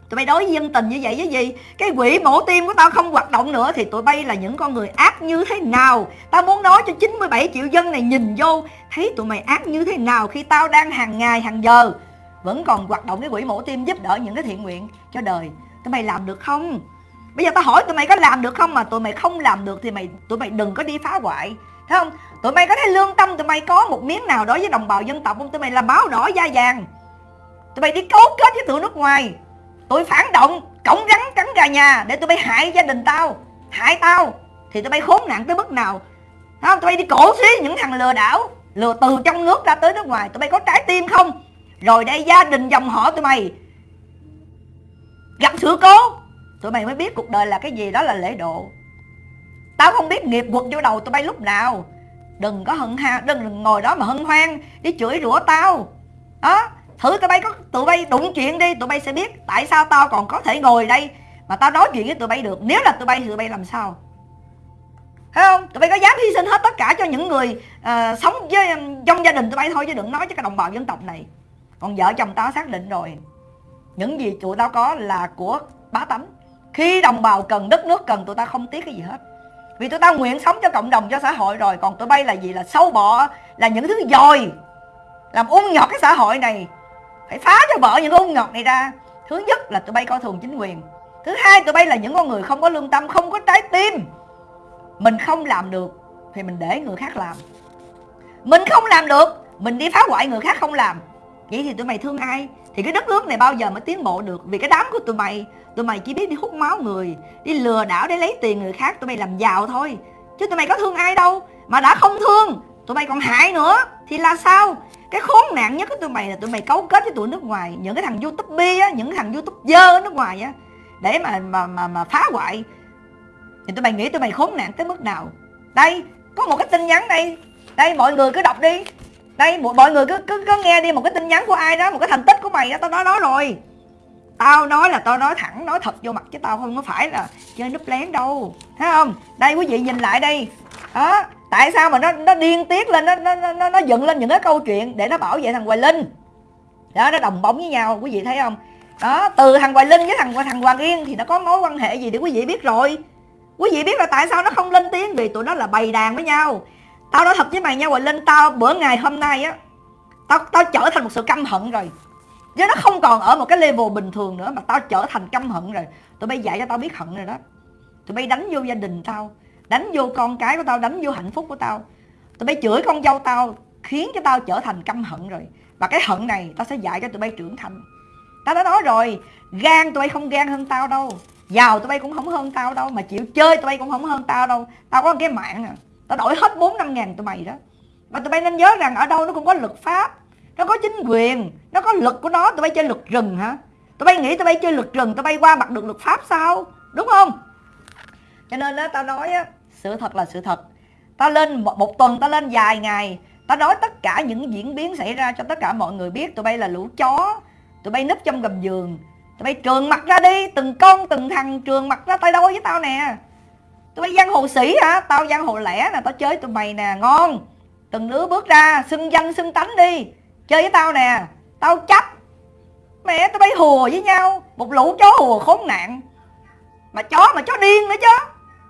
S1: Tụi bay đối với dân tình như vậy với gì? Cái quỹ mổ tim của tao không hoạt động nữa thì tụi bay là những con người ác như thế nào? Tao muốn nói cho 97 triệu dân này nhìn vô, thấy tụi mày ác như thế nào khi tao đang hàng ngày, hàng giờ? Vẫn còn hoạt động cái quỹ mổ tim giúp đỡ những cái thiện nguyện cho đời. Tụi mày làm được không? Bây giờ tao hỏi tụi mày có làm được không mà tụi mày không làm được thì mày, tụi mày đừng có đi phá hoại. Thấy không? Tụi mày có thấy lương tâm tụi mày có một miếng nào đối với đồng bào dân tộc không? Tụi mày là báo đỏ da vàng. Tụi mày đi cấu kết với tụi nước ngoài. Tụi phản động cổng rắn cắn gà nhà để tụi bay hại gia đình tao, hại tao. Thì tụi bay khốn nạn tới mức nào? Thấy không tụi bay đi cổ xí những thằng lừa đảo, lừa từ trong nước ra tới nước ngoài. Tụi bay có trái tim không? Rồi đây gia đình dòng họ tụi mày. Gặp sự cố, tụi mày mới biết cuộc đời là cái gì, đó là lễ độ. Tao không biết nghiệp quật vô đầu tụi bay lúc nào đừng có hận ha đừng, đừng ngồi đó mà hân hoan đi chửi rủa tao. Đó thử tụi bay có tụi bay đụng chuyện đi tụi bay sẽ biết tại sao tao còn có thể ngồi đây mà tao nói chuyện với tụi bay được. Nếu là tụi bay thì tụi bay làm sao? Thấy không? Tụi bay có dám hy sinh hết tất cả cho những người uh, sống với trong gia đình tụi bay thôi chứ đừng nói cho cái đồng bào dân tộc này. Còn vợ chồng tao xác định rồi. Những gì tụi tao có là của bá tánh. Khi đồng bào cần đất nước cần tụi tao không tiếc cái gì hết vì tụi tao nguyện sống cho cộng đồng, cho xã hội rồi. Còn tụi bay là gì? Là sâu bọ là những thứ dòi làm ung nhọt cái xã hội này. Phải phá cho vợ những ung nhọt này ra. Thứ nhất là tụi bay coi thường chính quyền. Thứ hai, tụi bay là những con người không có lương tâm, không có trái tim. Mình không làm được thì mình để người khác làm. Mình không làm được, mình đi phá hoại người khác không làm. Vậy thì tụi mày thương ai? Thì cái đất nước này bao giờ mới tiến bộ được? Vì cái đám của tụi mày tụi mày chỉ biết đi hút máu người, đi lừa đảo để lấy tiền người khác, tụi mày làm giàu thôi. Chứ tụi mày có thương ai đâu, mà đã không thương, tụi mày còn hại nữa. Thì là sao? Cái khốn nạn nhất của tụi mày là tụi mày cấu kết với tụi nước ngoài. Những cái thằng youtube á, những thằng youtube dơ ở nước ngoài á, để mà mà mà mà phá hoại. Thì tụi mày nghĩ tụi mày khốn nạn tới mức nào? Đây, có một cái tin nhắn đây. Đây, mọi người cứ đọc đi đây mọi người cứ cứ, cứ nghe đi một cái tin nhắn của ai đó một cái thành tích của mày đó tao nói đó rồi. Tao nói là tao nói thẳng nói thật vô mặt chứ tao không có phải là chơi núp lén đâu. Thấy không? Đây quý vị nhìn lại đây. Đó tại sao mà nó nó điên tiết lên nó nó nó nó dựng lên những cái câu chuyện để nó bảo vệ thằng hoài linh? Đó nó đồng bóng với nhau quý vị thấy không? Đó từ thằng hoài linh với thằng thằng hoàng yên thì nó có mối quan hệ gì thì quý vị biết rồi. Quý vị biết là tại sao nó không lên tiếng? Vì tụi nó là bày đàn với nhau tao nói thật với mày nha hoài linh, tao bữa ngày hôm nay á, tao tao trở thành một sự căm hận rồi. Chứ nó không còn ở một cái level bình thường nữa mà tao trở thành căm hận rồi. Tụi bay dạy cho tao biết hận rồi đó. Tụi bay đánh vô gia đình tao, đánh vô con cái của tao, đánh vô hạnh phúc của tao. Tụi bay chửi con dâu tao, khiến cho tao trở thành căm hận rồi. Và cái hận này tao sẽ dạy cho tụi bay trưởng thành. Tao đã nói rồi, gan tụi bay không gan hơn tao đâu. Giàu tụi bay cũng không hơn tao đâu, mà chịu chơi tụi bay cũng không hơn tao đâu. Tao có cái mạng à tao đổi hết bốn năm ngàn tụi mày đó. Mà tụi bay nên nhớ rằng ở đâu nó cũng có luật pháp nó có chính quyền nó có luật của nó tụi bay chơi luật rừng hả? Tụi bay nghĩ tụi bay chơi luật rừng tụi bay qua mặt được luật pháp sao? Đúng không? Cho nên đó tao nói á sự thật là sự thật. Ta lên một, một tuần ta lên vài ngày ta nói tất cả những diễn biến xảy ra cho tất cả mọi người biết. Tụi bay là lũ chó tụi bay núp trong gầm giường tụi bay trường mặt ra đi từng con từng thằng trường mặt ra tay đôi với tao nè tụi bay giang hồ sĩ hả? Tao giang hồ lẻ nè, tao chơi tụi mày nè, ngon. Từng đứa bước ra, xưng danh, xưng tánh đi. Chơi với tao nè, tao chấp. Mẹ, tụi bay hùa với nhau. Một lũ chó hùa khốn nạn. Mà chó mà chó điên nữa chứ.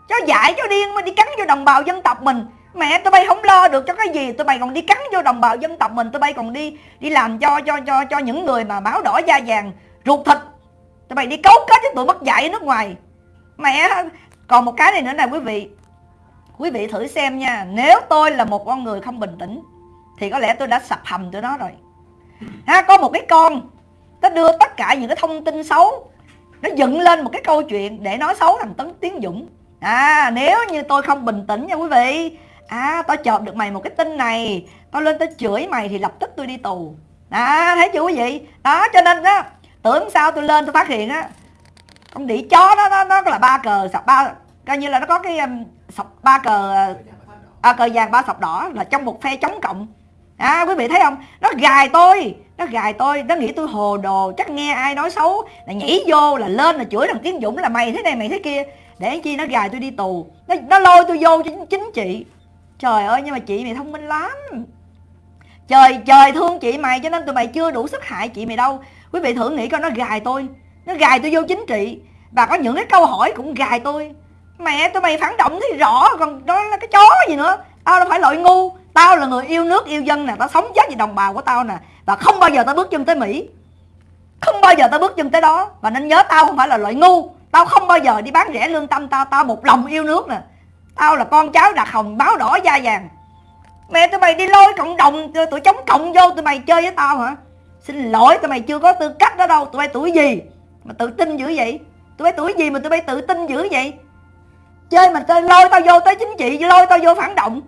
S1: Chó dại, chó điên mà đi cắn vô đồng bào dân tộc mình. Mẹ, tụi bay không lo được cho cái gì. Tụi bay còn đi cắn vô đồng bào dân tộc mình. Tụi bay còn đi đi làm cho cho cho cho những người mà máu đỏ da vàng, ruột thịt. Tụi bay đi cấu kết với tụi mất dạy ở nước ngoài. Mẹ còn một cái này nữa nè, quý vị. Quý vị thử xem nha. Nếu tôi là một con người không bình tĩnh, thì có lẽ tôi đã sập hầm tụi nó rồi. Ha, có một cái con, nó đưa tất cả những cái thông tin xấu, nó dựng lên một cái câu chuyện để nói xấu thằng tấn tiến dũng. À nếu như tôi không bình tĩnh nha quý vị à tao chộp được mày một cái tin này tao lên tao chửi mày thì lập tức tôi đi tù. À thấy chưa quý vị? Đó, cho nên đó tưởng sao tôi lên tôi phát hiện á con đĩ chó đó nó nó là ba cờ sọc ba coi như là nó có cái um, sọc ba cờ à, cờ vàng ba sọc đỏ là trong một phe chống cộng. À quý vị thấy không? Nó gài tôi nó gài tôi nó nghĩ tôi hồ đồ chắc nghe ai nói xấu là nhảy vô là lên là chửi thằng tiến dũng là mày thế này mày thế kia. Để chi nó gài tôi đi tù nó, nó lôi tôi vô chính, chính trị. Trời ơi nhưng mà chị mày thông minh lắm. Trời trời thương chị mày cho nên tụi mày chưa đủ sức hại chị mày đâu. Quý vị thử nghĩ coi nó gài tôi nó gài tôi vô chính trị. Và có những cái câu hỏi cũng gài tôi. Mẹ tụi mày phản động thì rõ, còn đó là cái chó gì nữa. Tao đâu phải loại ngu. Tao là người yêu nước, yêu dân nè. Tao sống chết vì đồng bào của tao nè. Và không bao giờ tao bước chân tới mỹ. Không bao giờ tao bước chân tới đó. Và nên nhớ tao không phải là loại ngu. Tao không bao giờ đi bán rẻ lương tâm tao. Tao một lòng yêu nước nè. Tao là con cháu đặc hồng báo đỏ da vàng. Mẹ tụi mày đi lôi cộng đồng tụi chống cộng vô tụi mày chơi với tao hả? Xin lỗi, tụi mày chưa có tư cách đó đâu. Tụi mày tuổi gì? Mà tự tin dữ vậy? Tụi bay tuổi gì mà tụi bay tự tin dữ vậy? Chơi mà chơi, lôi tao vô tới chính trị, lôi tao vô phản động.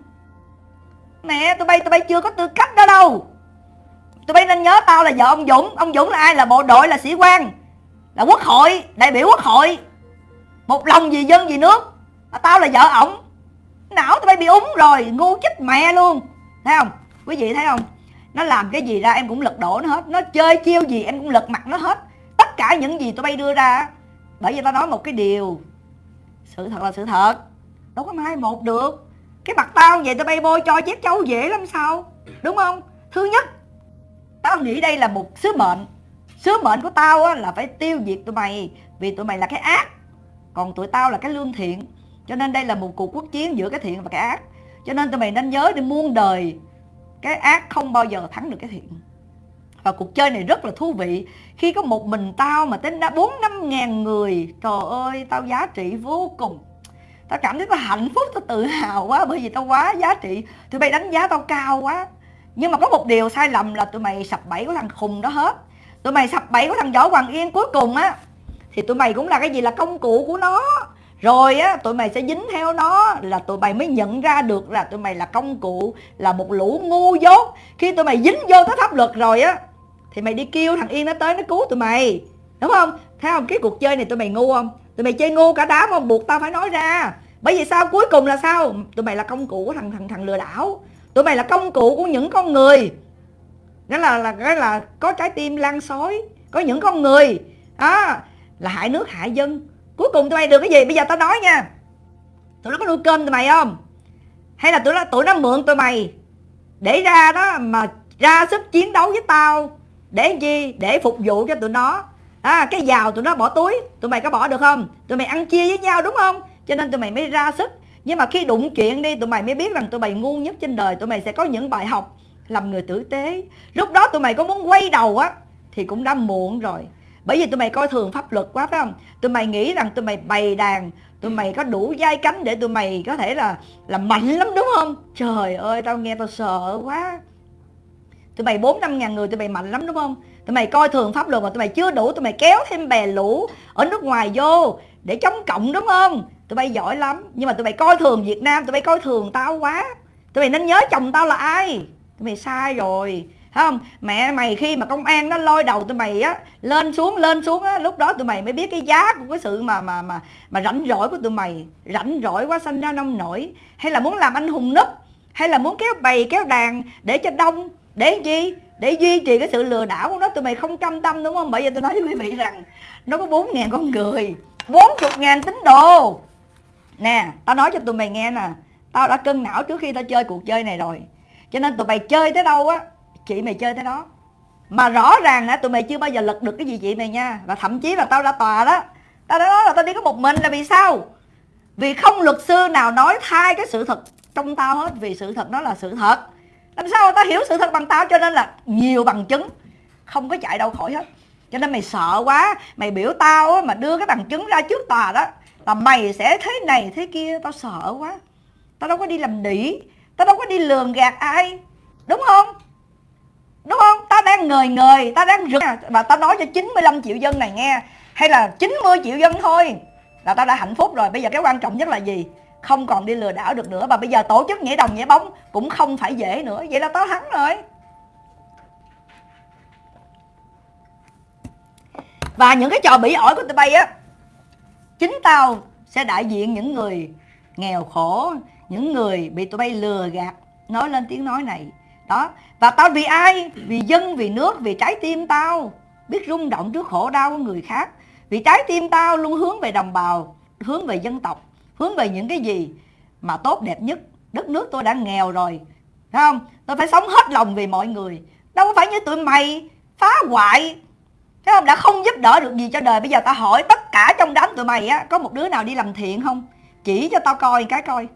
S1: Mẹ tụi bay tụi bay chưa có tư cách đó đâu. Tụi bay nên nhớ tao là vợ ông dũng. Ông dũng là ai? Là bộ đội, là sĩ quan, là quốc hội, đại biểu quốc hội. Một lòng vì dân, vì nước. Mà tao là vợ ổng. Não tụi bay bị úng rồi, ngu chết mẹ luôn. Thấy không? Quý vị thấy không? Nó làm cái gì ra em cũng lật đổ nó hết. Nó chơi chiêu gì em cũng lật mặt nó hết tất cả những gì tụi bay đưa ra. Bởi vì tao nói một cái điều sự thật là sự thật. Đâu có mai một được. Cái mặt tao vậy tụi bay bôi cho chép châu dễ lắm sao? Đúng không? Thứ nhất tao nghĩ đây là một sứ mệnh. Sứ mệnh của tao á, là phải tiêu diệt tụi mày vì tụi mày là cái ác. Còn tụi tao là cái lương thiện. Cho nên đây là một cuộc quốc chiến giữa cái thiện và cái ác. Cho nên tụi mày nên nhớ đi muôn đời cái ác không bao giờ thắng được cái thiện và cuộc chơi này rất là thú vị. Khi có một mình tao mà tính đã bốn năm ngàn người, trời ơi, tao giá trị vô cùng. Tao cảm thấy tao hạnh phúc, tao tự hào quá, bởi vì tao quá giá trị. Tụi bay đánh giá tao cao quá. Nhưng mà có một điều sai lầm là tụi mày sập bẫy của thằng khùng đó hết. Tụi mày sập bẫy của thằng võ hoàng yên cuối cùng á. Thì tụi mày cũng là cái gì? Là công cụ của nó. Rồi á, tụi mày sẽ dính theo nó là tụi mày mới nhận ra được là tụi mày là công cụ, là một lũ ngu dốt. Khi tụi mày dính vô tới pháp luật rồi á thì mày đi kêu thằng yên nó tới nó cứu tụi mày, đúng không? Thấy không? Cái cuộc chơi này tụi mày ngu không? Tụi mày chơi ngu cả đám không? Buộc tao phải nói ra. Bởi vì sao? Cuối cùng là sao? Tụi mày là công cụ của thằng thằng thằng lừa đảo. Tụi mày là công cụ của những con người. Đó là là, cái là có trái tim lan xói có những con người. Đó, là hại nước, hại dân. Cuối cùng tụi mày được cái gì? Bây giờ tao nói nha. Tụi nó có nuôi cơm tụi mày không? Hay là tụi nó tụi nó mượn tụi mày để ra đó mà ra sức chiến đấu với tao? Để chi để phục vụ cho tụi nó. À, cái giàu tụi nó bỏ túi. Tụi mày có bỏ được không? Tụi mày ăn chia với nhau đúng không? Cho nên tụi mày mới ra sức. Nhưng mà khi đụng chuyện đi tụi mày mới biết rằng tụi mày ngu nhất trên đời. Tụi mày sẽ có những bài học làm người tử tế. Lúc đó tụi mày có muốn quay đầu á thì cũng đã muộn rồi. Bởi vì tụi mày coi thường pháp luật quá phải không? Tụi mày nghĩ rằng tụi mày bày đàn tụi mày có đủ dai cánh để tụi mày có thể là là mạnh lắm đúng không? Trời ơi tao nghe tao sợ quá tụi mày bốn năm ngàn người, tụi mày mạnh lắm, đúng không? Tụi mày coi thường pháp luật mà tụi mày chưa đủ, tụi mày kéo thêm bè lũ ở nước ngoài vô để chống cộng, đúng không? Tụi bay giỏi lắm, nhưng mà tụi mày coi thường việt nam, tụi bay coi thường tao quá. Tụi mày nên nhớ chồng tao là ai? Tụi mày sai rồi, Thấy không? Mẹ mày khi mà công an nó lôi đầu tụi mày á, lên xuống lên xuống á, lúc đó tụi mày mới biết cái giá của cái sự mà mà mà mà rảnh rỗi của tụi mày. Rảnh rỗi quá xanh ra nông nổi. Hay là muốn làm anh hùng núp, hay là muốn kéo bày kéo đàn để cho đông để chi? Để duy trì cái sự lừa đảo của nó. Tụi mày không cam tâm, đúng không? Bởi vì tôi nói với quý vị rằng, nó có bốn ngàn con người, bốn chục ngàn tín đồ. Nè, tao nói cho tụi mày nghe nè. Tao đã cân não trước khi tao chơi cuộc chơi này rồi. Cho nên tụi mày chơi tới đâu á, chị mày chơi tới đó. Mà rõ ràng á, tụi mày chưa bao giờ lật được cái gì chị mày nha. Và thậm chí là tao đã tòa đó. Tao đã nói là tao đi có một mình là vì sao? Vì không luật sư nào nói thay cái sự thật trong tao hết. Vì sự thật đó là sự thật làm sao tao hiểu sự thật bằng tao? Cho nên là nhiều bằng chứng. Không có chạy đâu khỏi hết. Cho nên mày sợ quá. Mày biểu tao á, mà đưa cái bằng chứng ra trước tòa đó là mày sẽ thế này thế kia. Tao sợ quá. Tao đâu có đi làm đỉ tao đâu có đi lường gạt ai. Đúng không? Đúng không? Tao đang ngời ngời tao đang rực. Và tao nói cho 95 triệu dân này nghe. Hay là 90 triệu dân thôi. Là tao đã hạnh phúc rồi. Bây giờ cái quan trọng nhất là gì? Không còn đi lừa đảo được nữa. Và bây giờ tổ chức nhảy đồng nhảy bóng cũng không phải dễ nữa. Vậy là tao thắng rồi. Và những cái trò bỉ ổi của tụi bay á, chính tao sẽ đại diện những người nghèo khổ, những người bị tụi bay lừa gạt, nói lên tiếng nói này. Đó. Và tao vì ai? Vì dân, vì nước, vì trái tim tao. Biết rung động trước khổ đau của người khác. Vì trái tim tao luôn hướng về đồng bào, hướng về dân tộc hướng về những cái gì mà tốt đẹp nhất đất nước tôi đã nghèo rồi phải không tôi phải sống hết lòng vì mọi người đâu có phải như tụi mày phá hoại Thấy không? Đã không giúp đỡ được gì cho đời Bây giờ tao hỏi tất cả trong đám tụi mày á Có một đứa nào đi làm thiện không Chỉ cho tao coi cái coi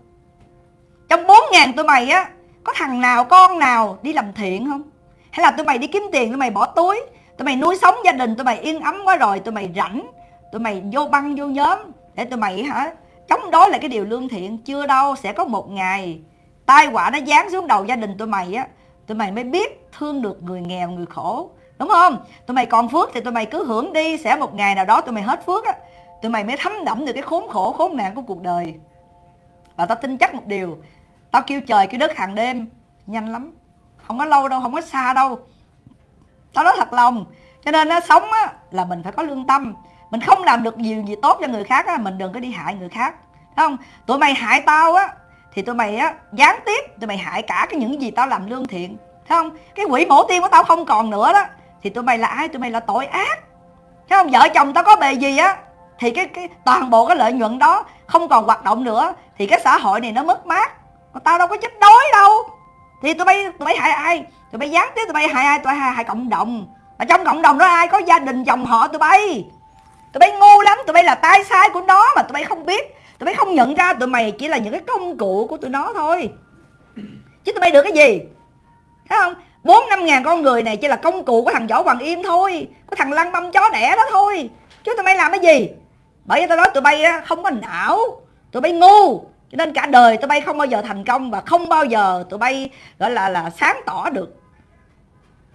S1: Trong bốn ngàn tụi mày á Có thằng nào con nào đi làm thiện không Hay là tụi mày đi kiếm tiền tụi mày bỏ túi Tụi mày nuôi sống gia đình tụi mày yên ấm quá rồi Tụi mày rảnh Tụi mày vô băng vô nhóm Để tụi mày hả chống đối lại cái điều lương thiện Chưa đâu sẽ có một ngày Tai họa nó giáng xuống đầu gia đình tụi mày á Tụi mày mới biết thương được người nghèo người khổ. Đúng không? Tụi mày còn phước thì tụi mày cứ hưởng đi Sẽ một ngày nào đó tụi mày hết phước á Tụi mày mới thấm đẫm được cái khốn khổ khốn nạn của cuộc đời. Và tao tin chắc một điều Tao kêu trời kêu đất hàng đêm Nhanh lắm Không có lâu đâu, không có xa đâu. Tao nói thật lòng Cho nên nó sống á, là mình phải có lương tâm. Mình không làm được nhiều gì tốt cho người khác á, Mình đừng có đi hại người khác. Thấy không? Tụi mày hại tao á Thì tụi mày á, gián tiếp Tụi mày hại cả cái những gì tao làm lương thiện. Thấy không? Cái quỷ mổ tim của tao không còn nữa đó thì tụi mày là ai? Tụi mày là tội ác. Thấy không? Vợ chồng tao có bề gì á thì cái cái toàn bộ cái lợi nhuận đó không còn hoạt động nữa thì cái xã hội này nó mất mát. Còn tao đâu có chết đói đâu. Thì tụi bay tụi bay hại ai? Tụi bay gián tiếp tụi bay hại ai? Tụi bay hại, hại cộng đồng. Mà trong cộng đồng đó ai có gia đình dòng họ tụi bay? Tụi bay ngu lắm, tụi bay là tai sai của nó mà tụi bay không biết. Tụi bay không nhận ra tụi mày chỉ là những cái công cụ của tụi nó thôi. Chứ tụi bay được cái gì? Thấy không? Bốn năm ngàn con người này chỉ là công cụ của thằng võ hoàng im thôi, của thằng lăng băm chó đẻ đó thôi. Chứ tụi bay làm cái gì? Bởi vì tao nói tụi bay không có não, tụi bay ngu. Cho nên cả đời tụi bay không bao giờ thành công và không bao giờ tụi bay, gọi là là sáng tỏ được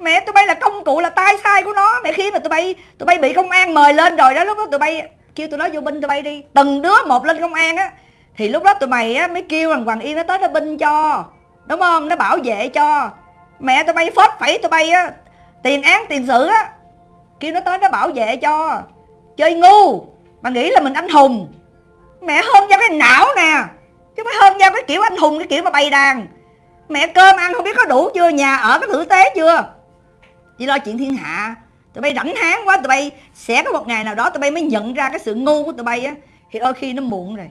S1: mẹ, tụi bay là công cụ là tai sai của nó. Mẹ, khi mà tụi bay tụi bay bị công an mời lên rồi đó, lúc đó tụi bay kêu tụi nó vô binh tụi bay đi. Từng đứa một lên công an á, thì lúc đó tụi mày á mới kêu rằng hoàng yên nó tới nó binh cho. Đúng không? Nó bảo vệ cho. Mẹ, tụi bay phết phẩy tụi bay á, tiền án, tiền sự á, kêu nó tới nó bảo vệ cho. Chơi ngu, mà nghĩ là mình anh hùng. Mẹ, hơn ra cái não nè, chứ phải hơn ra cái kiểu anh hùng, cái kiểu mà bày đàn. Mẹ, cơm ăn không biết có đủ chưa? Nhà ở có tử tế chưa? Chỉ lo chuyện thiên hạ. Tụi bay rảnh háng quá, tụi bay sẽ có một ngày nào đó tụi bay mới nhận ra cái sự ngu của tụi bay á. Thì đôi khi nó muộn rồi.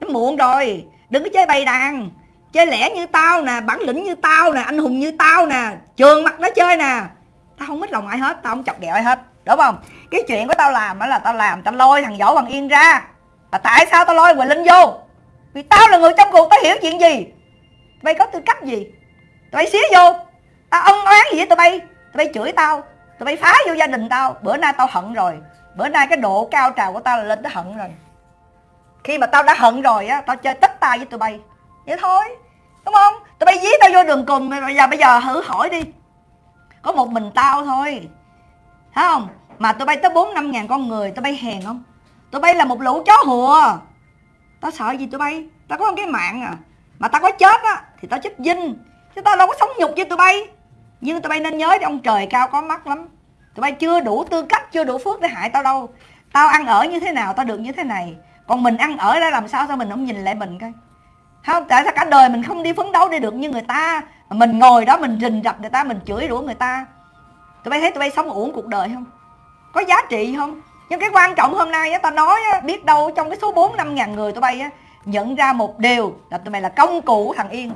S1: Nó muộn rồi. Đừng có chơi bày đàn. Chơi lẻ như tao nè, bản lĩnh như tao nè, anh hùng như tao nè, trường mặt nó chơi nè. Tao không mất lòng ai hết, tao không chọc ghẹo ai hết. Đúng không? Cái chuyện của tao làm đó là tao làm, tao lôi thằng võ bằng yên ra. Và tại sao tao lôi quỳnh linh vô? Vì tao là người trong cuộc, tao hiểu chuyện gì? Mày có tư cách gì? Tụi bay xía vô tao ân oán gì? Với tụi bay tụi bay chửi tao. Tụi bay phá vô gia đình tao. Bữa nay tao hận rồi. Bữa nay cái độ cao trào của tao là lên tới hận rồi. Khi mà tao đã hận rồi á, tao chơi tất tay với tụi bay. Vậy thôi, đúng không? Tụi bay dí tao vô đường cùng bây giờ bây giờ thử hỏi đi. Có một mình tao thôi. Thấy không? Mà tụi bay tới bốn năm ngàn con người, tụi bay hèn không? Tụi bay là một lũ chó hùa. Tao sợ gì tụi bay? Tao có một cái mạng à. Mà tao có chết á, thì tao chết dinh. Chứ tao đâu có sống nhục với tụi bay nhưng tụi bay nên nhớ ông trời cao có mắt lắm. Tụi bay chưa đủ tư cách chưa đủ phước để hại tao đâu. Tao ăn ở như thế nào tao được như thế này. Còn mình ăn ở ra làm sao sao mình không nhìn lại mình coi? Không tại sao cả đời mình không đi phấn đấu để được như người ta? Mình ngồi đó mình rình rập người ta mình chửi rủa người ta. Tụi bay thấy tụi bay sống uổng cuộc đời không? Có giá trị không? Nhưng cái quan trọng hôm nay á tao nói á, biết đâu trong cái số 4 năm ngàn người tụi bay á nhận ra một điều là tụi bay là công cụ của thằng Yên.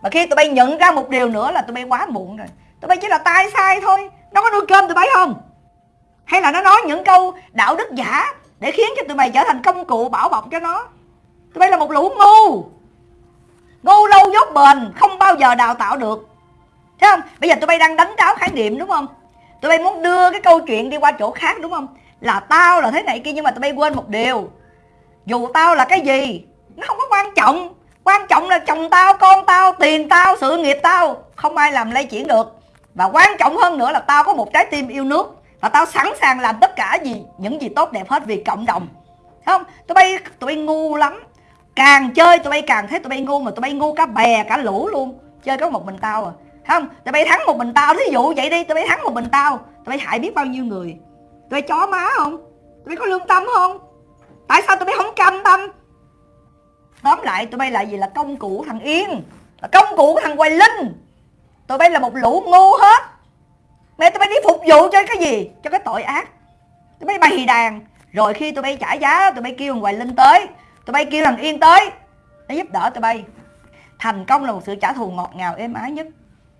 S1: Và khi tụi bay nhận ra một điều nữa là tụi bay quá muộn rồi tụi bay chỉ là tai sai thôi. Nó có nuôi cơm tụi bay không? Hay là nó nói những câu đạo đức giả để khiến cho tụi bay trở thành công cụ bảo bọc cho nó? Tụi bay là một lũ ngu. Ngu lâu dốt bền, không bao giờ đào tạo được. Thấy không? Bây giờ tụi bay đang đánh tráo khái niệm, đúng không? Tụi bay muốn đưa cái câu chuyện đi qua chỗ khác, đúng không? Là tao là thế này kia, nhưng mà tụi bay quên một điều. Dù tao là cái gì, nó không có quan trọng. Quan trọng là chồng tao, con tao, tiền tao, sự nghiệp tao. Không ai làm lay chuyển được và quan trọng hơn nữa là tao có một trái tim yêu nước và tao sẵn sàng làm tất cả gì, những gì tốt đẹp hết vì cộng đồng. Không? Tụi bay tụi bay ngu lắm. Càng chơi tụi bay càng thấy tụi bay ngu mà tụi bay ngu cả bè, cả lũ luôn. Chơi có một mình tao à. Không? Tụi bay thắng một mình tao, thí dụ vậy đi, tụi bay thắng một mình tao, tụi bay hại biết bao nhiêu người. Tụi bay chó má không? Tụi bay có lương tâm không? Tại sao tụi bay không cam tâm? Tóm lại, tụi bay là gì? Là công cụ thằng yên. Là công cụ của thằng hoài linh tụi bay là một lũ ngu hết. Mẹ tụi bay đi phục vụ cho cái gì? Cho cái tội ác. Tụi bay bày đàn. Rồi khi tụi bay trả giá tụi bay kêu thằng hoài linh tới. Tụi bay kêu thằng yên tới. Để giúp đỡ tụi bay. Thành công là một sự trả thù ngọt ngào êm ái nhất.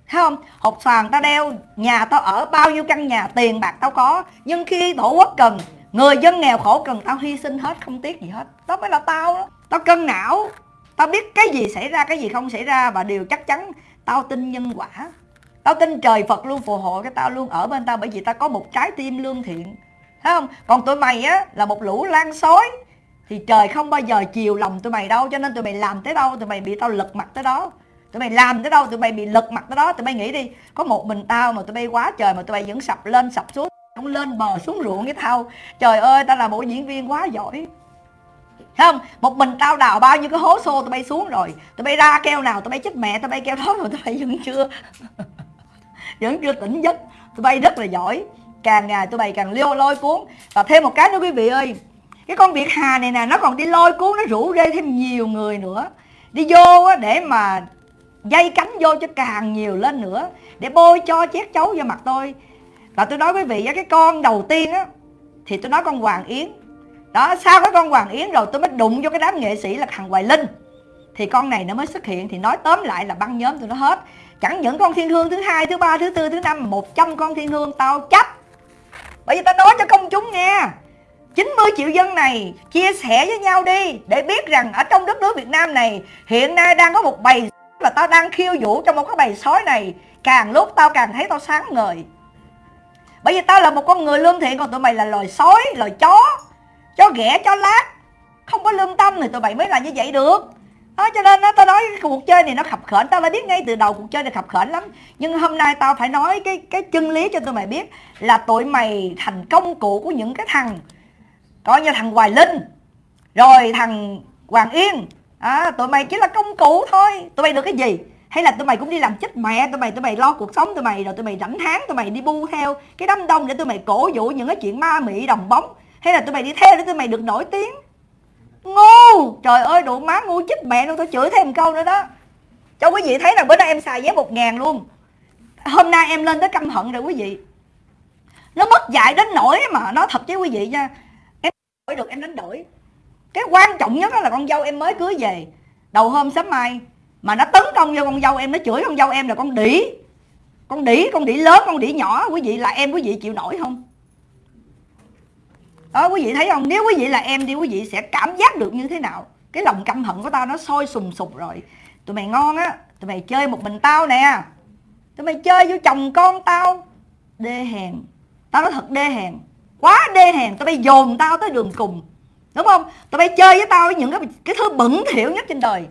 S1: Thấy không? Hột xoàn ta đeo, nhà tao ở bao nhiêu căn nhà, tiền bạc tao có. Nhưng khi tổ quốc cần, người dân nghèo khổ cần tao hy sinh hết, không tiếc gì hết. Đó mới là tao đó. Tao cân não. Tao biết cái gì xảy ra, cái gì không xảy ra Và điều chắc chắn tao tin nhân quả. Tao tin trời Phật luôn phù hộ cái tao luôn. Ở bên tao Bởi vì tao có một trái tim lương thiện. Thấy không? Còn tụi mày á, là một lũ lan xối. Thì trời không bao giờ chiều lòng tụi mày đâu, Cho nên tụi mày làm tới đâu Tụi mày bị tao lật mặt tới đó. Tụi mày làm tới đâu Tụi mày bị lật mặt tới đó. Tụi mày nghĩ đi, Có một mình tao mà tụi bay quá trời Mà tụi bay vẫn sập lên, sập xuống Không lên bờ xuống ruộng với tao. Trời ơi, tao là một diễn viên quá giỏi không, một mình tao đào bao nhiêu cái hố xô tụi bay xuống rồi. Tụi bay ra keo nào, tụi bay chết mẹ, tụi bay keo đó rồi tụi bay vẫn chưa. *laughs* Vẫn chưa tỉnh giấc. Tụi bay rất là giỏi. Càng ngày tụi bay càng liêu lôi cuốn. Và thêm một cái nữa quý vị ơi. Cái con việt hà này nè, nó còn đi lôi cuốn, nó rủ rê thêm nhiều người nữa. Đi vô để mà dây cánh vô cho càng nhiều lên nữa. Để bôi cho chét chấu vào mặt tôi. Và tôi nói quý vị cái con đầu tiên á, thì tôi nói con hoàng yến đó, sau cái con hoàng yến rồi tôi mới đụng vô cái đám nghệ sĩ là thằng hoài linh. Thì con này nó mới xuất hiện, thì nói tóm lại là băng nhóm tụi nó hết. Chẳng những con thiên hương thứ hai, thứ ba, thứ tư, thứ năm một trăm con thiên hương tao chấp bởi vì tao nói cho công chúng nghe 90 triệu dân này chia sẻ với nhau đi, để biết rằng ở trong đất nước Việt Nam này, hiện nay đang có một bầy và tao đang khiêu vũ trong một cái bầy sói này. Càng lúc tao càng thấy tao sáng ngời. Bởi vì tao là một con người lương thiện, còn tụi mày là loài sói, loài chó cho ghẻ cho lát. Không có lương tâm thì tụi mày mới là như vậy được. Đó, cho nên đó, tao nói cái cuộc chơi này nó khập khểnh. Tao đã biết ngay từ đầu cuộc chơi này khập khểnh lắm. Nhưng hôm nay tao phải nói cái cái chân lý cho tụi mày biết là tụi mày thành công cụ của những cái thằng coi như thằng hoài linh rồi thằng hoàng yên. À, tụi mày chỉ là công cụ thôi. Tụi mày được cái gì? Hay là tụi mày cũng đi làm chết mẹ tụi mày tụi mày lo cuộc sống tụi mày rồi tụi mày rảnh tháng tụi mày đi bu theo cái đám đông để tụi mày cổ vũ những cái chuyện ma mị đồng bóng hay là tụi mày đi theo để tụi mày được nổi tiếng. Ngu! Trời ơi đụ má ngu chích mẹ luôn tôi chửi thêm câu nữa đó. Cho quý vị thấy là bữa nay em xài vé một ngàn luôn. Hôm nay em lên tới căm hận rồi quý vị. Nó mất dạy đến nỗi mà, nó thật với quý vị nha. Em đổi được, em đánh đổi. Cái quan trọng nhất là con dâu em mới cưới về. Đầu hôm sớm mai mà nó tấn công vô con dâu em, nó chửi con dâu em là con đỉ con đỉ con đỉ lớn, con đỉ nhỏ, quý vị là em, quý vị chịu nổi không? Đó quý vị thấy không? Nếu quý vị là em thì quý vị sẽ cảm giác được như thế nào? Cái lòng căm hận của tao nó sôi sùng sục rồi. Tụi mày ngon á, tụi mày chơi một mình tao nè. Tụi mày chơi với chồng con tao. Đê hèn. Tao nói thật, đê hèn. Quá đê hèn. Tụi bay dồn tao tới đường cùng. Đúng không? Tụi bay chơi với tao với những cái cái thứ bẩn thỉu nhất trên đời.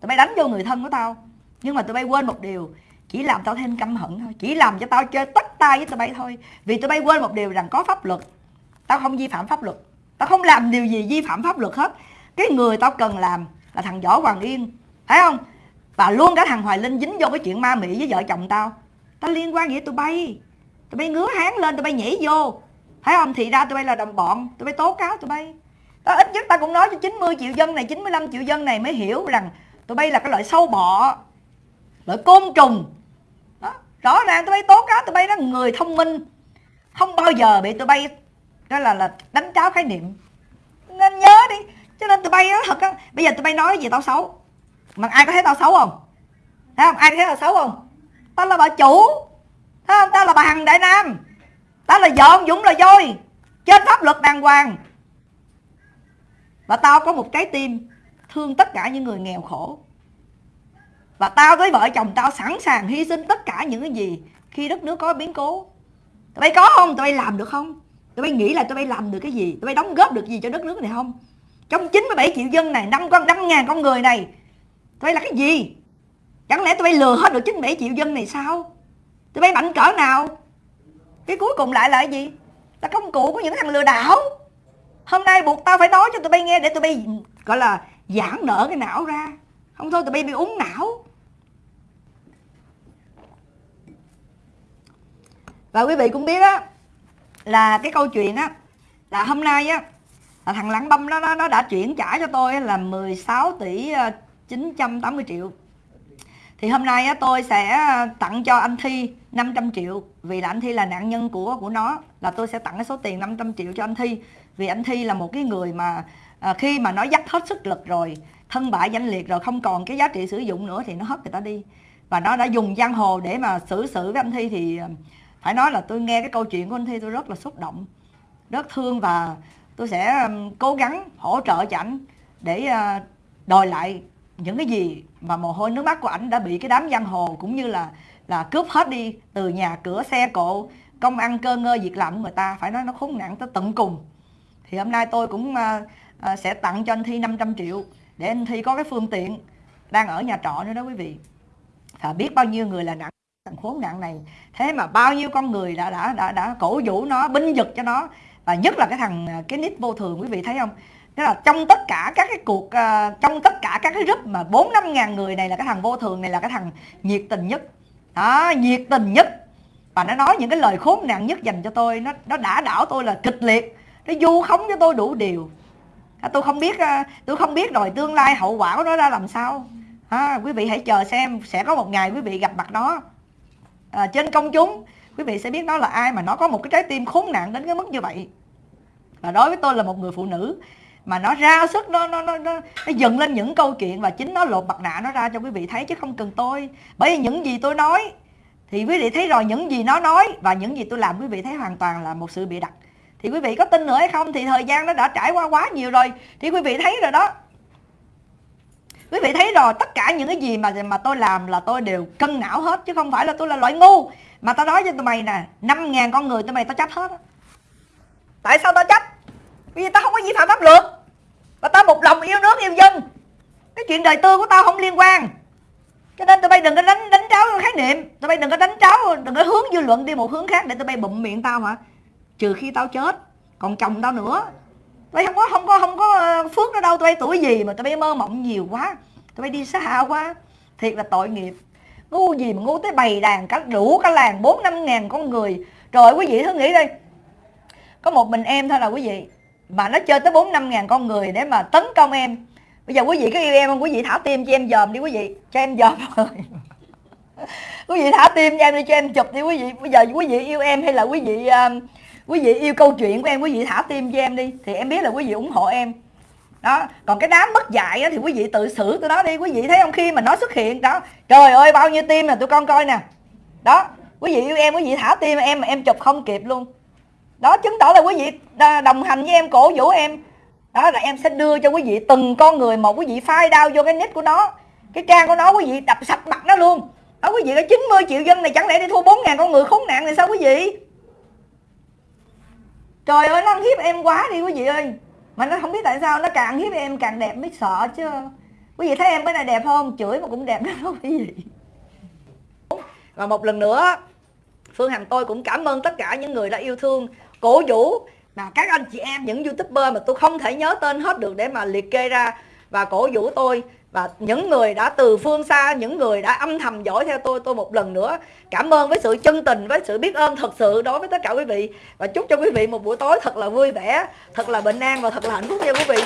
S1: Tụi bay đánh vô người thân của tao. Nhưng mà tụi bay quên một điều. Chỉ làm tao thêm căm hận thôi. Chỉ làm cho tao chơi tất tay với tụi bay thôi. Vì tụi bay quên một điều rằng có pháp luật tao không vi phạm pháp luật. Tao không làm điều gì vi phạm pháp luật hết. Cái người tao cần làm là thằng võ hoàng yên. Thấy không? Và luôn cả thằng hoài linh dính vô cái chuyện ma mị với vợ chồng tao. Tao liên quan gì tụi bay? Tụi bay ngứa háng lên, tụi bay nhảy vô. Thấy không? Thì ra tụi bay là đồng bọn. Tụi bay tố cáo tụi bay. Tao ít nhất tao cũng nói cho 90 triệu dân này 95 triệu dân này mới hiểu rằng tụi bay là cái loại sâu bọ, loại côn trùng. Đó. rõ ràng tụi bay tố cáo tụi bay nó người thông minh. Không bao giờ bị tụi bay đó là là đánh cháo khái niệm. Nên nhớ đi, cho nên tụi bay nó thật á, bây giờ tụi bay nói gì tao xấu. Mà ai có thấy tao xấu không? Thấy không? Ai thấy tao xấu không? Tao là bà chủ. Thấy không? Tao là bà hằng đại nam. Tao là vợ ông dũng là voi trên pháp luật đàng hoàng. Và tao có một trái tim thương tất cả những người nghèo khổ. Và tao với vợ chồng tao sẵn sàng hy sinh tất cả những cái gì khi đất nước có biến cố. Tụi bay có không? Tụi bay làm được không? Tụi bay nghĩ là tụi bay làm được cái gì? Tụi bay đóng góp được gì cho đất nước này không? Trong 97 triệu dân này, năm con, năm ngàn con người này, tụi bay là cái gì? Chẳng lẽ tụi bay lừa hết được 97 triệu dân này sao? Tụi bay mạnh cỡ nào? Cái cuối cùng lại là cái gì? Là công cụ của những thằng lừa đảo. Hôm nay buộc tao phải nói cho tụi bay nghe để tụi bay, gọi là, giãn nở cái não ra. Không thôi tụi bay bị uống não. Và quý vị cũng biết á là cái câu chuyện á là hôm nay á là thằng lãng băm nó nó đã chuyển trả cho tôi là 16 tỷ ờ, 980 triệu. Thì hôm nay á, tôi sẽ ờ, tặng cho anh Thi 500 triệu vì là anh Thi là nạn nhân của của nó là tôi sẽ tặng cái số tiền 500 triệu cho anh Thi. Vì anh Thi là một cái người mà à, khi mà nó dắt hết sức lực rồi thân bại danh liệt rồi không còn cái giá trị sử dụng nữa thì nó hất người ta đi. Và nó đã dùng giang hồ để mà xử sự với anh Thi thì phải nói là tôi nghe cái câu chuyện của anh Thi tôi rất là xúc động, rất thương và tôi sẽ um, cố gắng hỗ trợ cho ảnh để uh, đòi lại những cái gì mà mồ hôi nước mắt của ảnh đã bị cái đám giang hồ cũng như là là cướp hết đi từ nhà cửa xe cộ, công ăn cơ ngơ việc làm của người ta. Phải nói nó khốn nạn tới tận cùng. Thì hôm nay tôi cũng uh, uh, sẽ tặng cho anh Thi 500 triệu để anh Thi có cái phương tiện đang ở nhà trọ nữa đó quý vị. Và biết bao nhiêu người là nặng thằng khốn nạn này. Thế mà bao nhiêu con người đã đã đã đã cổ vũ nó binh vực cho nó. Và nhất là cái thằng à, cái nít vô thường quý vị thấy không? Tức là trong tất cả các cái cuộc uh, trong tất cả các cái group mà bốn năm ngàn người này là cái thằng vô thường này là cái thằng nhiệt tình nhất. Đó nhiệt tình nhất. Và nó nói những cái lời khốn nạn nhất dành cho tôi nó nó đã đảo tôi là kịch liệt. Nó du khống cho tôi đủ điều. À, tôi không biết uh, tôi không biết rồi tương lai hậu quả của nó ra làm sao. À, quý vị hãy chờ xem sẽ có một ngày quý vị gặp mặt nó à, trên công chúng quý vị sẽ biết nó là ai mà nó có một cái trái tim khốn nạn đến cái mức như vậy. Và đối với tôi là một người phụ nữ mà nó ra sức nó nó nó nó, nó dựng lên những câu chuyện và chính nó lột mặt nạ nó ra cho quý vị thấy chứ không cần tôi. Bởi vì những gì tôi nói thì quý vị thấy rồi những gì nó nói và những gì tôi làm quý vị thấy hoàn toàn là một sự bịa đặt. Thì quý vị có tin nữa hay không? Thì thời gian nó đã trải qua quá nhiều rồi thì quý vị thấy rồi đó quý vị thấy rồi, tất cả những cái gì mà mà tôi làm là tôi đều cân não hết, chứ không phải là tôi là loại ngu. Mà tao nói cho tụi mày nè, năm ngàn con người tụi mày tao chấp hết tại sao tao chấp? Vì tao không có vi phạm pháp luật. Và tao một lòng yêu nước, yêu dân. Cái chuyện đời tư của tao không liên quan. Cho nên tụi bay đừng có đánh đánh tráo khái niệm. Tụi bay đừng có đánh tráo, đừng có hướng dư luận đi một hướng khác để tụi bay bụm miệng tao hả? Trừ khi tao chết, còn chồng tao nữa tụi không có không có không có ờ, phước ở đâu. Tụi bay tuổi gì mà tụi bay mơ mộng nhiều quá. Tụi bay đi xa quá. Thiệt là tội nghiệp. Ngu gì mà ngu tới bầy đàn cả đủ cả làng bốn năm ngàn con người. Rồi quý vị thử nghĩ đi có một mình em thôi là quý vị. Mà nó chơi tới bốn năm ngàn con người để mà tấn công em. Bây giờ quý vị có yêu em không? Quý vị thả tim cho em dòm đi quý vị. Cho em dòm *laughs* rồi quý vị thả tim cho em đi cho em chụp đi quý vị. Bây giờ quý vị yêu em hay là quý vị uh, quý vị yêu câu chuyện của em, quý vị thả tim cho em đi, thì em biết là quý vị ủng hộ em. Đó, còn cái đám mất dạy thì quý vị tự xử tụi nó đi. Quý vị thấy không khi mà nó xuất hiện, đó, trời ơi, bao nhiêu tim là tụi con coi nè. Đó, quý vị yêu em, quý vị thả tim, em mà em chụp không kịp luôn. Đó, chứng tỏ là quý vị à, đồng hành với em, cổ vũ em. Đó, là em sẽ đưa cho quý vị từng con người một, quý vị phai đau vô cái nick của nó, cái trang của nó, quý vị đập sạch mặt nó luôn. Đó, quý vị có 90 triệu dân này, chẳng lẽ đi thua 4 ngàn con người khốn nạn này sao quý vị? Trời ơi, nó ăn hiếp em quá đi quý vị ơi. Mà nó không biết tại sao nó càng hiếp em càng đẹp mới sợ chứ. Quý vị thấy em bữa nay đẹp không? Chửi mà cũng đẹp đó quý vị và một lần nữa, phương hằng tôi cũng cảm ơn tất cả những người đã yêu thương cổ vũ mà các anh chị em, những youtuber mà tôi không thể nhớ tên hết được để mà liệt kê ra. Và cổ vũ tôi và những người đã từ phương xa, những người đã âm thầm dõi theo tôi tôi một lần nữa cảm ơn với sự chân tình, với sự biết ơn thật sự đối với tất cả quý vị. Và chúc cho quý vị một buổi tối thật là vui vẻ, thật là bình an và thật là hạnh phúc nha quý vị.